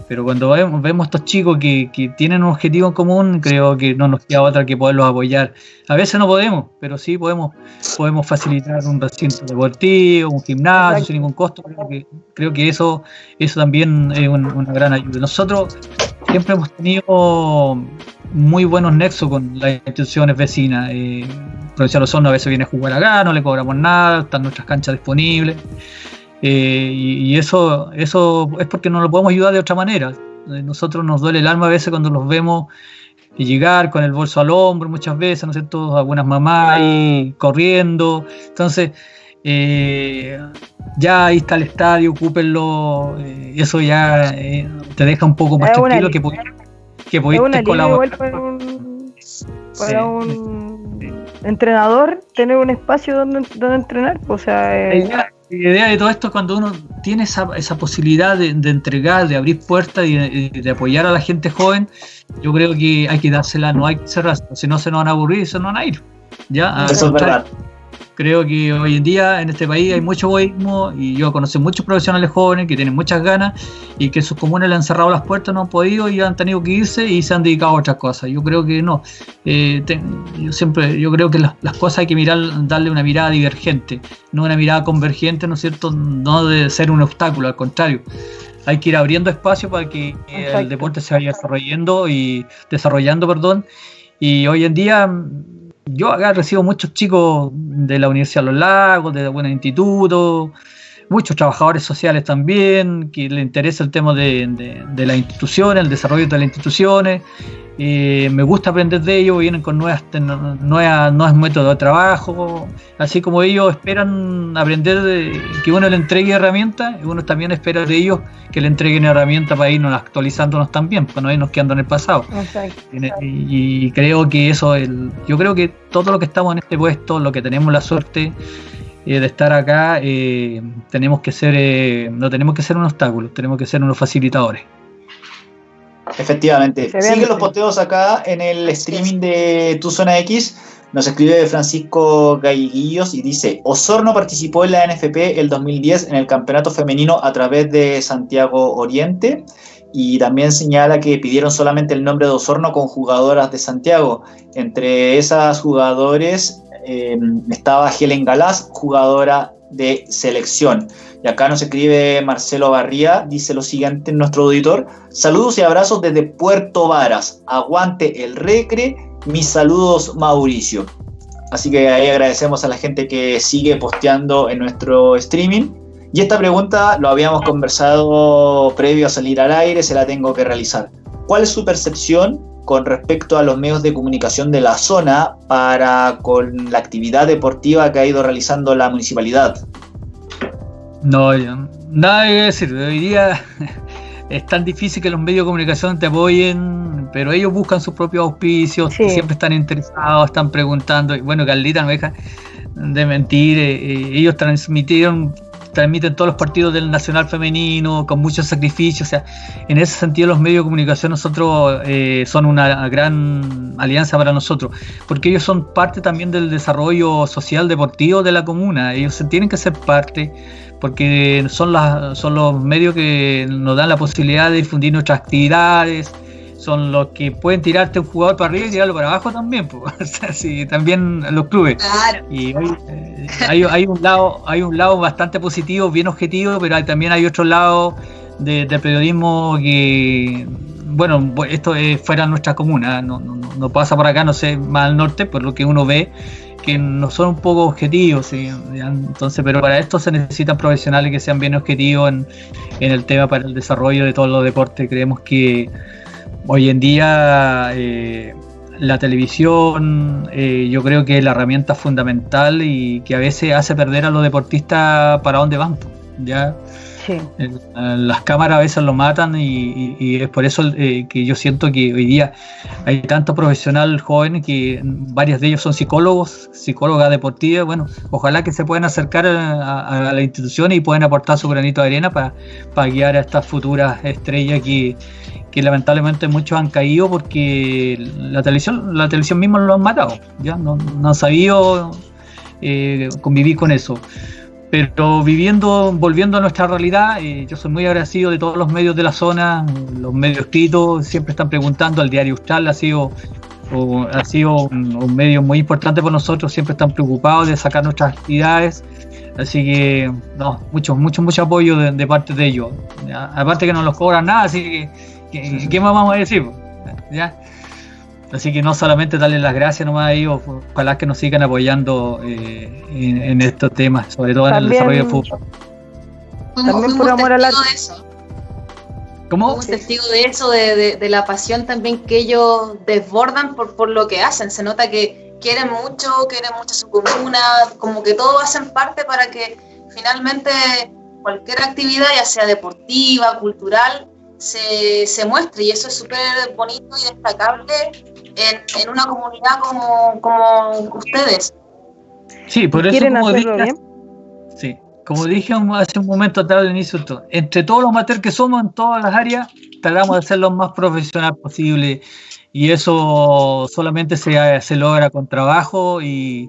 Speaker 2: Pero cuando vemos, vemos estos chicos que, que, tienen un objetivo en común, creo que no nos queda otra que poderlos apoyar. A veces no podemos, pero sí podemos, podemos facilitar un recinto deportivo, un gimnasio sin ningún costo. Creo que, creo que eso, eso también es una gran ayuda. Nosotros siempre hemos tenido muy buenos nexos con las instituciones vecinas. Eh, Provincia de Osorno a veces viene a jugar acá, no le cobramos nada, están nuestras canchas disponibles. Eh, y, eso, eso es porque no lo podemos ayudar de otra manera. Eh, nosotros nos duele el alma a veces cuando los vemos llegar con el bolso al hombro muchas veces, ¿no sé, todos Algunas mamás ahí corriendo. Entonces, eh, ya ahí está el estadio, ocúpenlo. y eso ya te deja un poco más tranquilo que, que pudiste colaborar.
Speaker 4: Para un, para un entrenador tener un espacio donde, donde entrenar. O sea,
Speaker 2: la idea de todo esto es cuando uno tiene esa, esa posibilidad de, entregar, de abrir puertas y de, apoyar a la gente joven, yo creo que hay que dársela, no hay que cerrar, si no se nos van a aburrir y se nos van a ir. ¿ya?
Speaker 1: Eso es verdad.
Speaker 2: Creo que hoy en día en este país hay mucho egoísmo y yo conozco muchos profesionales jóvenes que tienen muchas ganas y que sus comunes le han cerrado las puertas, no han podido y han tenido que irse y se han dedicado a otras cosas. Yo creo que no. Eh, yo siempre, yo creo que las, cosas hay que mirar, darle una mirada divergente, no una mirada convergente, ¿no es cierto? No de ser un obstáculo, al contrario hay que ir abriendo espacio para que el deporte se vaya desarrollando y desarrollando, perdón. Y hoy en día yo acá recibo muchos chicos de la Universidad de los Lagos, de buenos institutos, muchos trabajadores sociales también, que les interesa el tema de, de, de las instituciones, el desarrollo de las instituciones, eh, me gusta aprender de ellos, vienen con nuevas, nuevas, nuevos métodos de trabajo, así como ellos esperan aprender de, que uno le entregue herramientas, uno también espera de ellos que le entreguen herramientas para irnos actualizándonos también, para no irnos quedando en el pasado. Y, creo que eso, el, yo creo que todo lo que estamos en este puesto, lo que tenemos la suerte eh, de estar acá, eh, tenemos que ser, no tenemos que ser un obstáculo, tenemos que ser unos facilitadores.
Speaker 1: Efectivamente. Sigue los posteos acá en el streaming de Tu Zona X. Nos escribe Francisco Galliguillos y dice, Osorno participó en la NFP el 2010 en el campeonato femenino a través de Santiago Oriente y también señala que pidieron solamente el nombre de Osorno con jugadoras de Santiago. Entre esas jugadores eh, estaba Helen Galás, jugadora de selección. Y acá nos escribe Marcelo Barría, dice lo siguiente en nuestro auditor. Saludos y abrazos desde Puerto Varas. Aguante el recre. Mis saludos, Mauricio. Así que ahí agradecemos a la gente que sigue posteando en nuestro streaming. Y esta pregunta lo habíamos conversado previo a salir al aire, se la tengo que realizar. ¿Cuál es su percepción con respecto a los medios de comunicación de la zona para con la actividad deportiva que ha ido realizando la municipalidad?
Speaker 2: No, nada que decir. Hoy día (laughs) es tan difícil que los medios de comunicación te apoyen, pero ellos buscan sus propios auspicios, siempre están interesados, están preguntando. Y bueno, Carlita no deja de mentir. Eh, eh, ellos transmitieron transmiten todos los partidos del Nacional Femenino con muchos sacrificios. O sea, en ese sentido los medios de comunicación nosotros eh, son una gran alianza para nosotros, porque ellos son parte también del desarrollo social deportivo de la comuna. Ellos tienen que ser parte porque son, las, son los medios que nos dan la posibilidad de difundir nuestras actividades, son los que pueden tirarte un jugador para arriba y tirarlo para abajo también, pues. (laughs) también los clubes. Y eh, hay, un lado, hay un lado bastante positivo, bien objetivo, pero también hay otro lado de, periodismo que, bueno, esto es fuera de nuestra comuna, no, no, pasa por acá, no sé, más al norte, por lo que uno ve que no son un poco objetivos, entonces, pero para esto se necesitan profesionales que sean bien objetivos en, en el tema para el desarrollo de todos los deportes. Creemos que Hoy en día eh, la televisión eh, yo creo que es la herramienta fundamental y que a veces hace perder a los deportistas para dónde van. ¿ya? Las cámaras a veces lo matan y, es por eso eh, que yo siento que hoy día hay tanto profesional joven que varios de ellos son psicólogos, psicólogas deportivas. Bueno, ojalá que se puedan acercar a, la institución y puedan aportar su granito de arena para, para guiar a estas futuras estrellas que, que lamentablemente muchos han caído porque la televisión, la televisión misma lo han matado, ya no, han sabido eh, convivir con eso. Pero viviendo, volviendo a nuestra realidad, eh, yo soy muy agradecido de todos los medios de la zona, los medios escritos, siempre están preguntando, al diario Austral ha sido, ha sido un, medio muy importante para nosotros, siempre están preocupados de sacar nuestras actividades, así que, no, mucho, mucho, mucho apoyo de, parte de ellos. Aparte que no nos cobran nada, así que ¿Qué, más vamos a decir? ¿Ya? Así que no solamente darle las gracias nomás a ellos, ojalá que nos sigan apoyando eh, en, estos temas, sobre todo en el desarrollo del fútbol.
Speaker 3: También por amor al arte.
Speaker 2: ¿Cómo?
Speaker 3: Un testigo de eso, de, de, la pasión también que ellos desbordan por, por lo que hacen. Se nota que quieren mucho, quieren mucho su comuna, como que todos hacen parte para que finalmente cualquier actividad, ya sea deportiva, cultural, se, se muestre. Y eso es súper bonito y destacable en, en una comunidad como, como ustedes.
Speaker 2: Sí, por eso como dije, Sí, como dije hace un momento atrás del inicio, entre todos los maters que somos en todas las áreas, tratamos de ser lo más profesional posible y eso solamente se, se logra con trabajo y,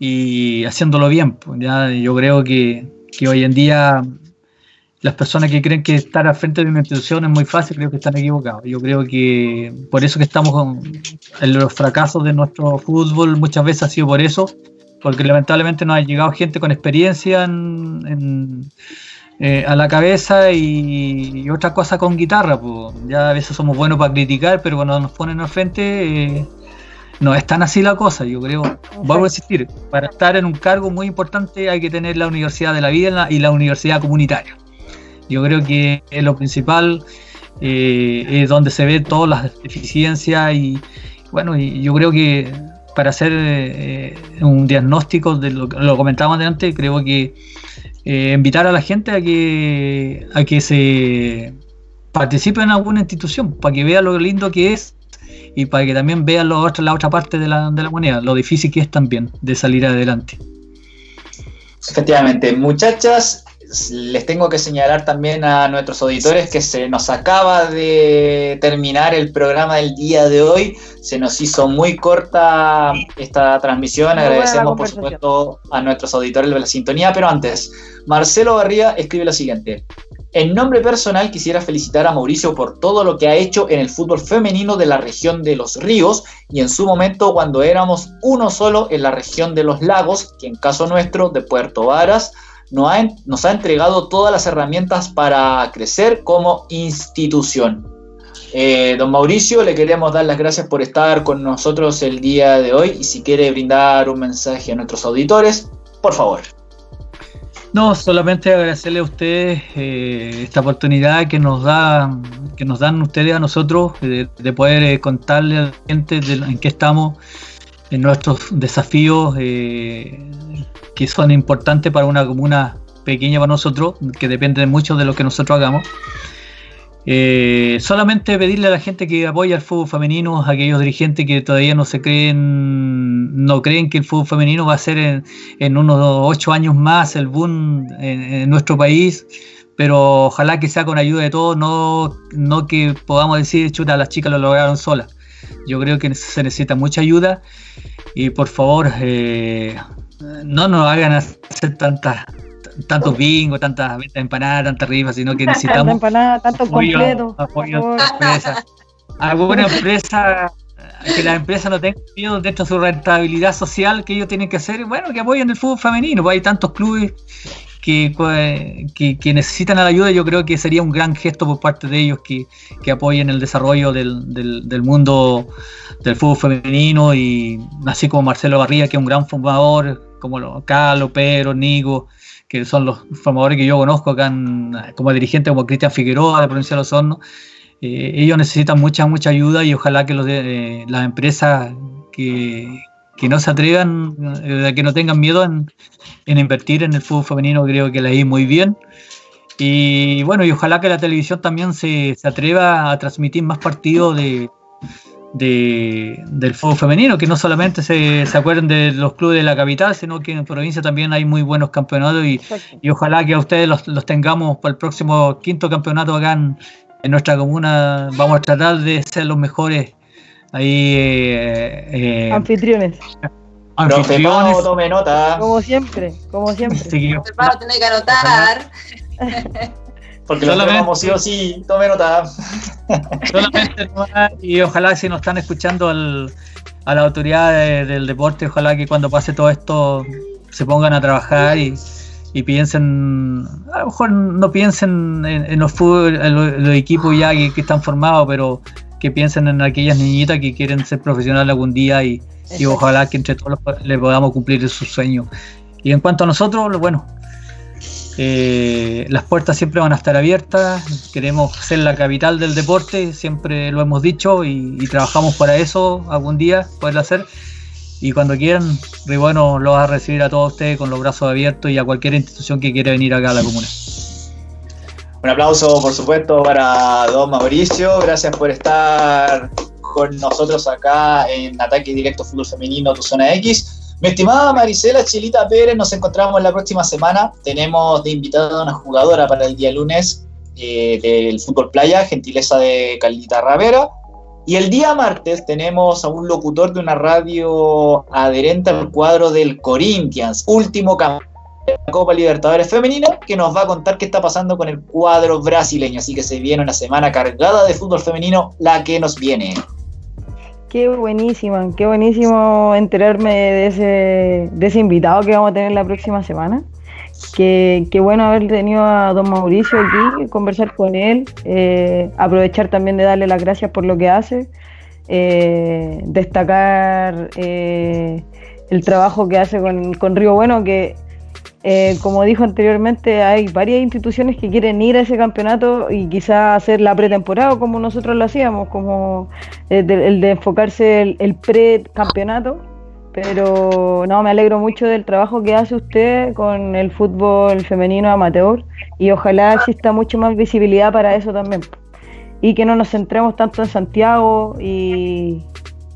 Speaker 2: y haciéndolo bien. Pues, ya yo creo que, que, hoy en día las personas que creen que estar al frente de una institución es muy fácil, creo que están equivocados. Yo creo que por eso que estamos con en los fracasos de nuestro fútbol muchas veces ha sido por eso, porque lamentablemente no ha llegado gente con experiencia eh, a la cabeza y, otra cosa con guitarra. Pues. Ya a veces somos buenos para criticar, pero cuando nos ponen al frente eh, no es tan así la cosa. Yo creo, vuelvo a insistir, para estar en un cargo muy importante hay que tener la universidad de la vida y la universidad comunitaria. Yo creo que es lo principal, eh, es donde se ve todas las deficiencias y bueno, y yo creo que para hacer eh, un diagnóstico de lo que lo comentábamos antes, creo que eh, invitar a la gente a que, a que se participe en alguna institución, para que vea lo lindo que es y para que también vea lo otro, la otra parte de la, de la moneda, lo difícil que es también de salir adelante.
Speaker 1: Efectivamente, muchachas, les tengo que señalar también a nuestros auditores que se nos acaba de terminar el programa del día de hoy. Se nos hizo muy corta esta transmisión. Agradecemos, por supuesto, a nuestros auditores de la sintonía. Pero antes, Marcelo Barría escribe lo siguiente. En nombre personal quisiera felicitar a Mauricio por todo lo que ha hecho en el fútbol femenino de la región de los ríos y en su momento cuando éramos uno solo en la región de los lagos, que en caso nuestro de Puerto Varas, nos ha, entregado todas las herramientas para crecer como institución. Eh, don Mauricio, le queremos dar las gracias por estar con nosotros el día de hoy y si quiere brindar un mensaje a nuestros auditores, por favor.
Speaker 2: No, solamente agradecerle a ustedes eh, esta oportunidad que nos da, que nos dan ustedes a nosotros de, poder eh, contarle a la gente en qué estamos en nuestros desafíos que son importantes para una comuna pequeña para nosotros, que depende mucho de lo que nosotros hagamos. Eh, solamente pedirle a la gente que apoya el fútbol femenino, a aquellos dirigentes que todavía no se creen, no creen que el fútbol femenino va a ser en, unos ocho años más el boom en, nuestro país, pero ojalá que sea con ayuda de todos, no, no que podamos decir, chuta, las chicas lo lograron solas. Yo creo que se necesita mucha ayuda y por favor, eh, no nos hagan hacer tantas tantos bingos, tantas empanadas, tantas rifas, sino que (laughs) necesitamos
Speaker 4: empanada, tanto
Speaker 2: apoyo, completo, apoyo a empresa. Alguna empresa que la empresa no tenga miedo dentro de su rentabilidad social que ellos tienen que hacer, bueno, que apoyen el fútbol femenino, pues hay tantos clubes que, que, necesitan la ayuda, yo creo que sería un gran gesto por parte de ellos que, apoyen el desarrollo del, del, mundo del fútbol femenino y así como Marcelo Barría, que es un gran formador, como los Carlos, Pedro, Nico, que son los formadores que yo conozco acá como dirigente, como Cristian Figueroa de Provincia de Los Hornos, eh, ellos necesitan mucha, mucha ayuda y ojalá que eh, las empresas que, que no se atrevan, eh, que no tengan miedo en, invertir en el fútbol femenino, creo que le ir muy bien. Y bueno, y ojalá que la televisión también se, atreva a transmitir más partidos de, del fútbol femenino, que no solamente se, se, acuerden de los clubes de la capital, sino que en provincia también hay muy buenos campeonatos y, ojalá que a ustedes los, tengamos para el próximo quinto campeonato acá en, en nuestra comuna. Vamos a tratar de ser los mejores Ahí. Eh,
Speaker 4: eh, anfitriones.
Speaker 1: Anfitriones. tome nota.
Speaker 4: Como siempre, como siempre. Sí,
Speaker 3: tiene que anotar. (laughs)
Speaker 1: Porque tenemos sí o sí, tome nota. (laughs)
Speaker 2: Solamente y ojalá si nos están escuchando al, a la autoridad del deporte, ojalá que cuando pase todo esto se pongan a trabajar y, y piensen, a lo mejor no piensen en, los, los, equipos ya que, están formados, pero que piensen en aquellas niñitas que quieren ser profesionales algún día y, ojalá que entre todos les podamos cumplir sus sueños. Y en cuanto a nosotros, bueno, eh, las puertas siempre van a estar abiertas, queremos ser la capital del deporte, siempre lo hemos dicho y, trabajamos para eso algún día, poderlo hacer. Y cuando quieran, muy bueno, lo vas a recibir a todos ustedes con los brazos abiertos y a cualquier institución que quiera venir acá a la comuna.
Speaker 1: Un aplauso, por supuesto, para don Mauricio. Gracias por estar con nosotros acá en Ataque Directo Fútbol Femenino, tu zona X. Mi estimada Marisela Chilita Pérez, nos encontramos la próxima semana. Tenemos de invitada a una jugadora para el día lunes eh, del fútbol playa, gentileza de Caldita Ravera. Y el día martes tenemos a un locutor de una radio adherente al cuadro del Corinthians, último campeón de la Copa Libertadores Femenina, que nos va a contar qué está pasando con el cuadro brasileño. Así que se viene una semana cargada de fútbol femenino, la que nos viene.
Speaker 4: Qué buenísima, qué buenísimo enterarme de ese, de ese invitado que vamos a tener la próxima semana. Qué, bueno haber tenido a don Mauricio aquí, conversar con él, eh, aprovechar también de darle las gracias por lo que hace, eh, destacar eh, el trabajo que hace con, con Río Bueno, que como dijo anteriormente, hay varias instituciones que quieren ir a ese campeonato y quizás hacer la pretemporada como nosotros lo hacíamos, como el de, enfocarse el, el pre-campeonato pero no, me alegro mucho del trabajo que hace usted con el fútbol femenino amateur y ojalá exista mucho más visibilidad para eso también. Y que no nos centremos tanto en Santiago y,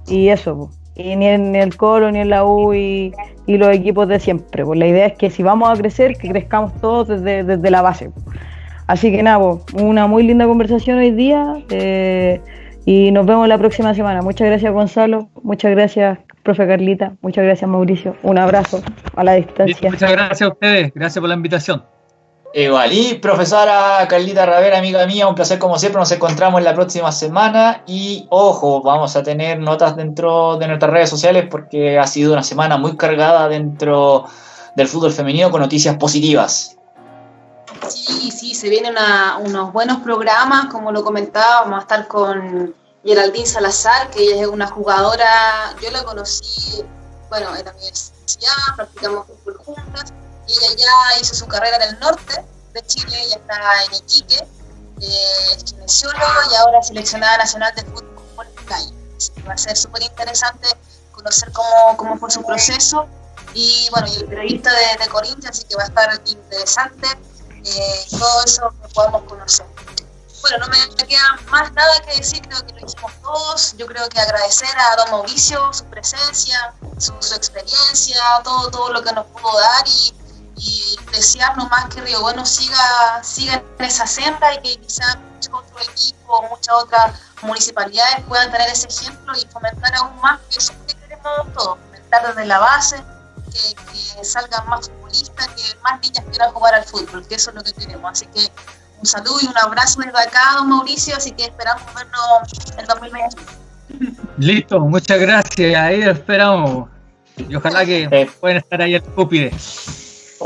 Speaker 4: eso, y ni en el Colo, ni en la U y, los equipos de siempre. Pues la idea es que si vamos a crecer, que crezcamos todos desde, desde la base. Así que nada, una muy linda conversación hoy día eh, y nos vemos la próxima semana. Muchas gracias Gonzalo, muchas gracias profe Carlita. Muchas gracias, Mauricio. Un abrazo a la distancia.
Speaker 2: muchas gracias a ustedes. Gracias por la invitación.
Speaker 1: Igual, y profesora Carlita Ravera, amiga mía, un placer como siempre, nos encontramos la próxima semana. Y ojo, vamos a tener notas dentro de nuestras redes sociales porque ha sido una semana muy cargada dentro del fútbol femenino con noticias positivas.
Speaker 3: Sí, sí, se vienen unos buenos programas, como lo comentaba, vamos a estar con Geraldine Salazar, que ella es una jugadora, yo la conocí, bueno, en la universidad, practicamos fútbol juntas, y ella ya hizo su carrera en el norte de Chile, ella está en Iquique, eh, es kinesióloga y ahora seleccionada nacional de fútbol de calle. va a ser súper interesante conocer cómo, cómo, fue su proceso y bueno, y el periodista de, de Corinthians, así que va a estar interesante eh, todo eso que podamos conocer bueno, no me queda más nada que decir, creo que lo hicimos todos. Yo creo que agradecer a don Mauricio su presencia, su, experiencia, todo, todo lo que nos pudo dar y, desear nomás que Río Bueno siga, siga en esa senda y que quizás muchos otros equipos, muchas otras municipalidades puedan tener ese ejemplo y fomentar aún más, que eso es lo que queremos todos, fomentar desde la base, que, que salgan más futbolistas, que más niñas quieran jugar al fútbol, que eso es lo que queremos. Así que un saludo y un abrazo desde acá, don Mauricio, así que esperamos vernos en 2020.
Speaker 2: Listo, muchas gracias, ahí esperamos. Y ojalá que puedan estar ahí al cúpide.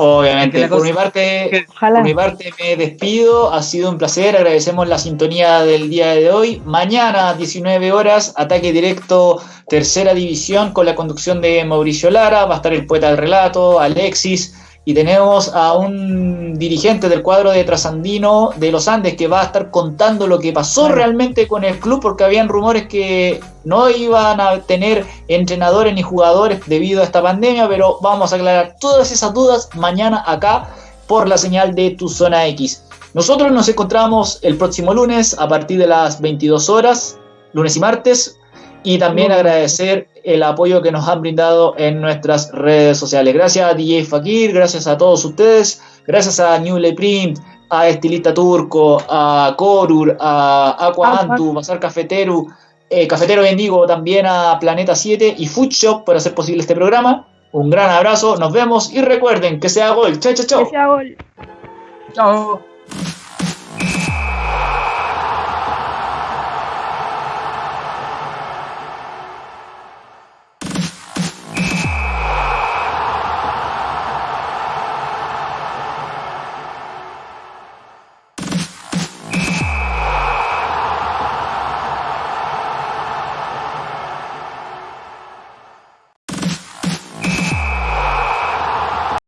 Speaker 1: Obviamente, por mi, parte, por mi parte me despido, ha sido un placer, agradecemos la sintonía del día de hoy. Mañana, 19 horas, ataque directo, tercera división, con la conducción de Mauricio Lara, va a estar el poeta del relato, Alexis, y tenemos a un dirigente del cuadro de Trasandino de los Andes que va a estar contando lo que pasó realmente con el club porque habían rumores que no iban a tener entrenadores ni jugadores debido a esta pandemia, pero vamos a aclarar todas esas dudas mañana acá por la señal de Tu Zona X. Nosotros nos encontramos el próximo lunes a partir de las 22 horas, lunes y martes, y también agradecer el apoyo que nos han brindado en nuestras redes sociales. Gracias a DJ Fakir, gracias a todos ustedes, gracias a New Print, a Estilista Turco, a Corur, a Aqua Antu, Bazar Cafetero, eh, Cafetero Bendigo, también a Planeta 7 y Food Shop por hacer posible este programa. Un gran abrazo, nos vemos y recuerden que sea gol. Chao, chao, chao. Que sea gol. Chao.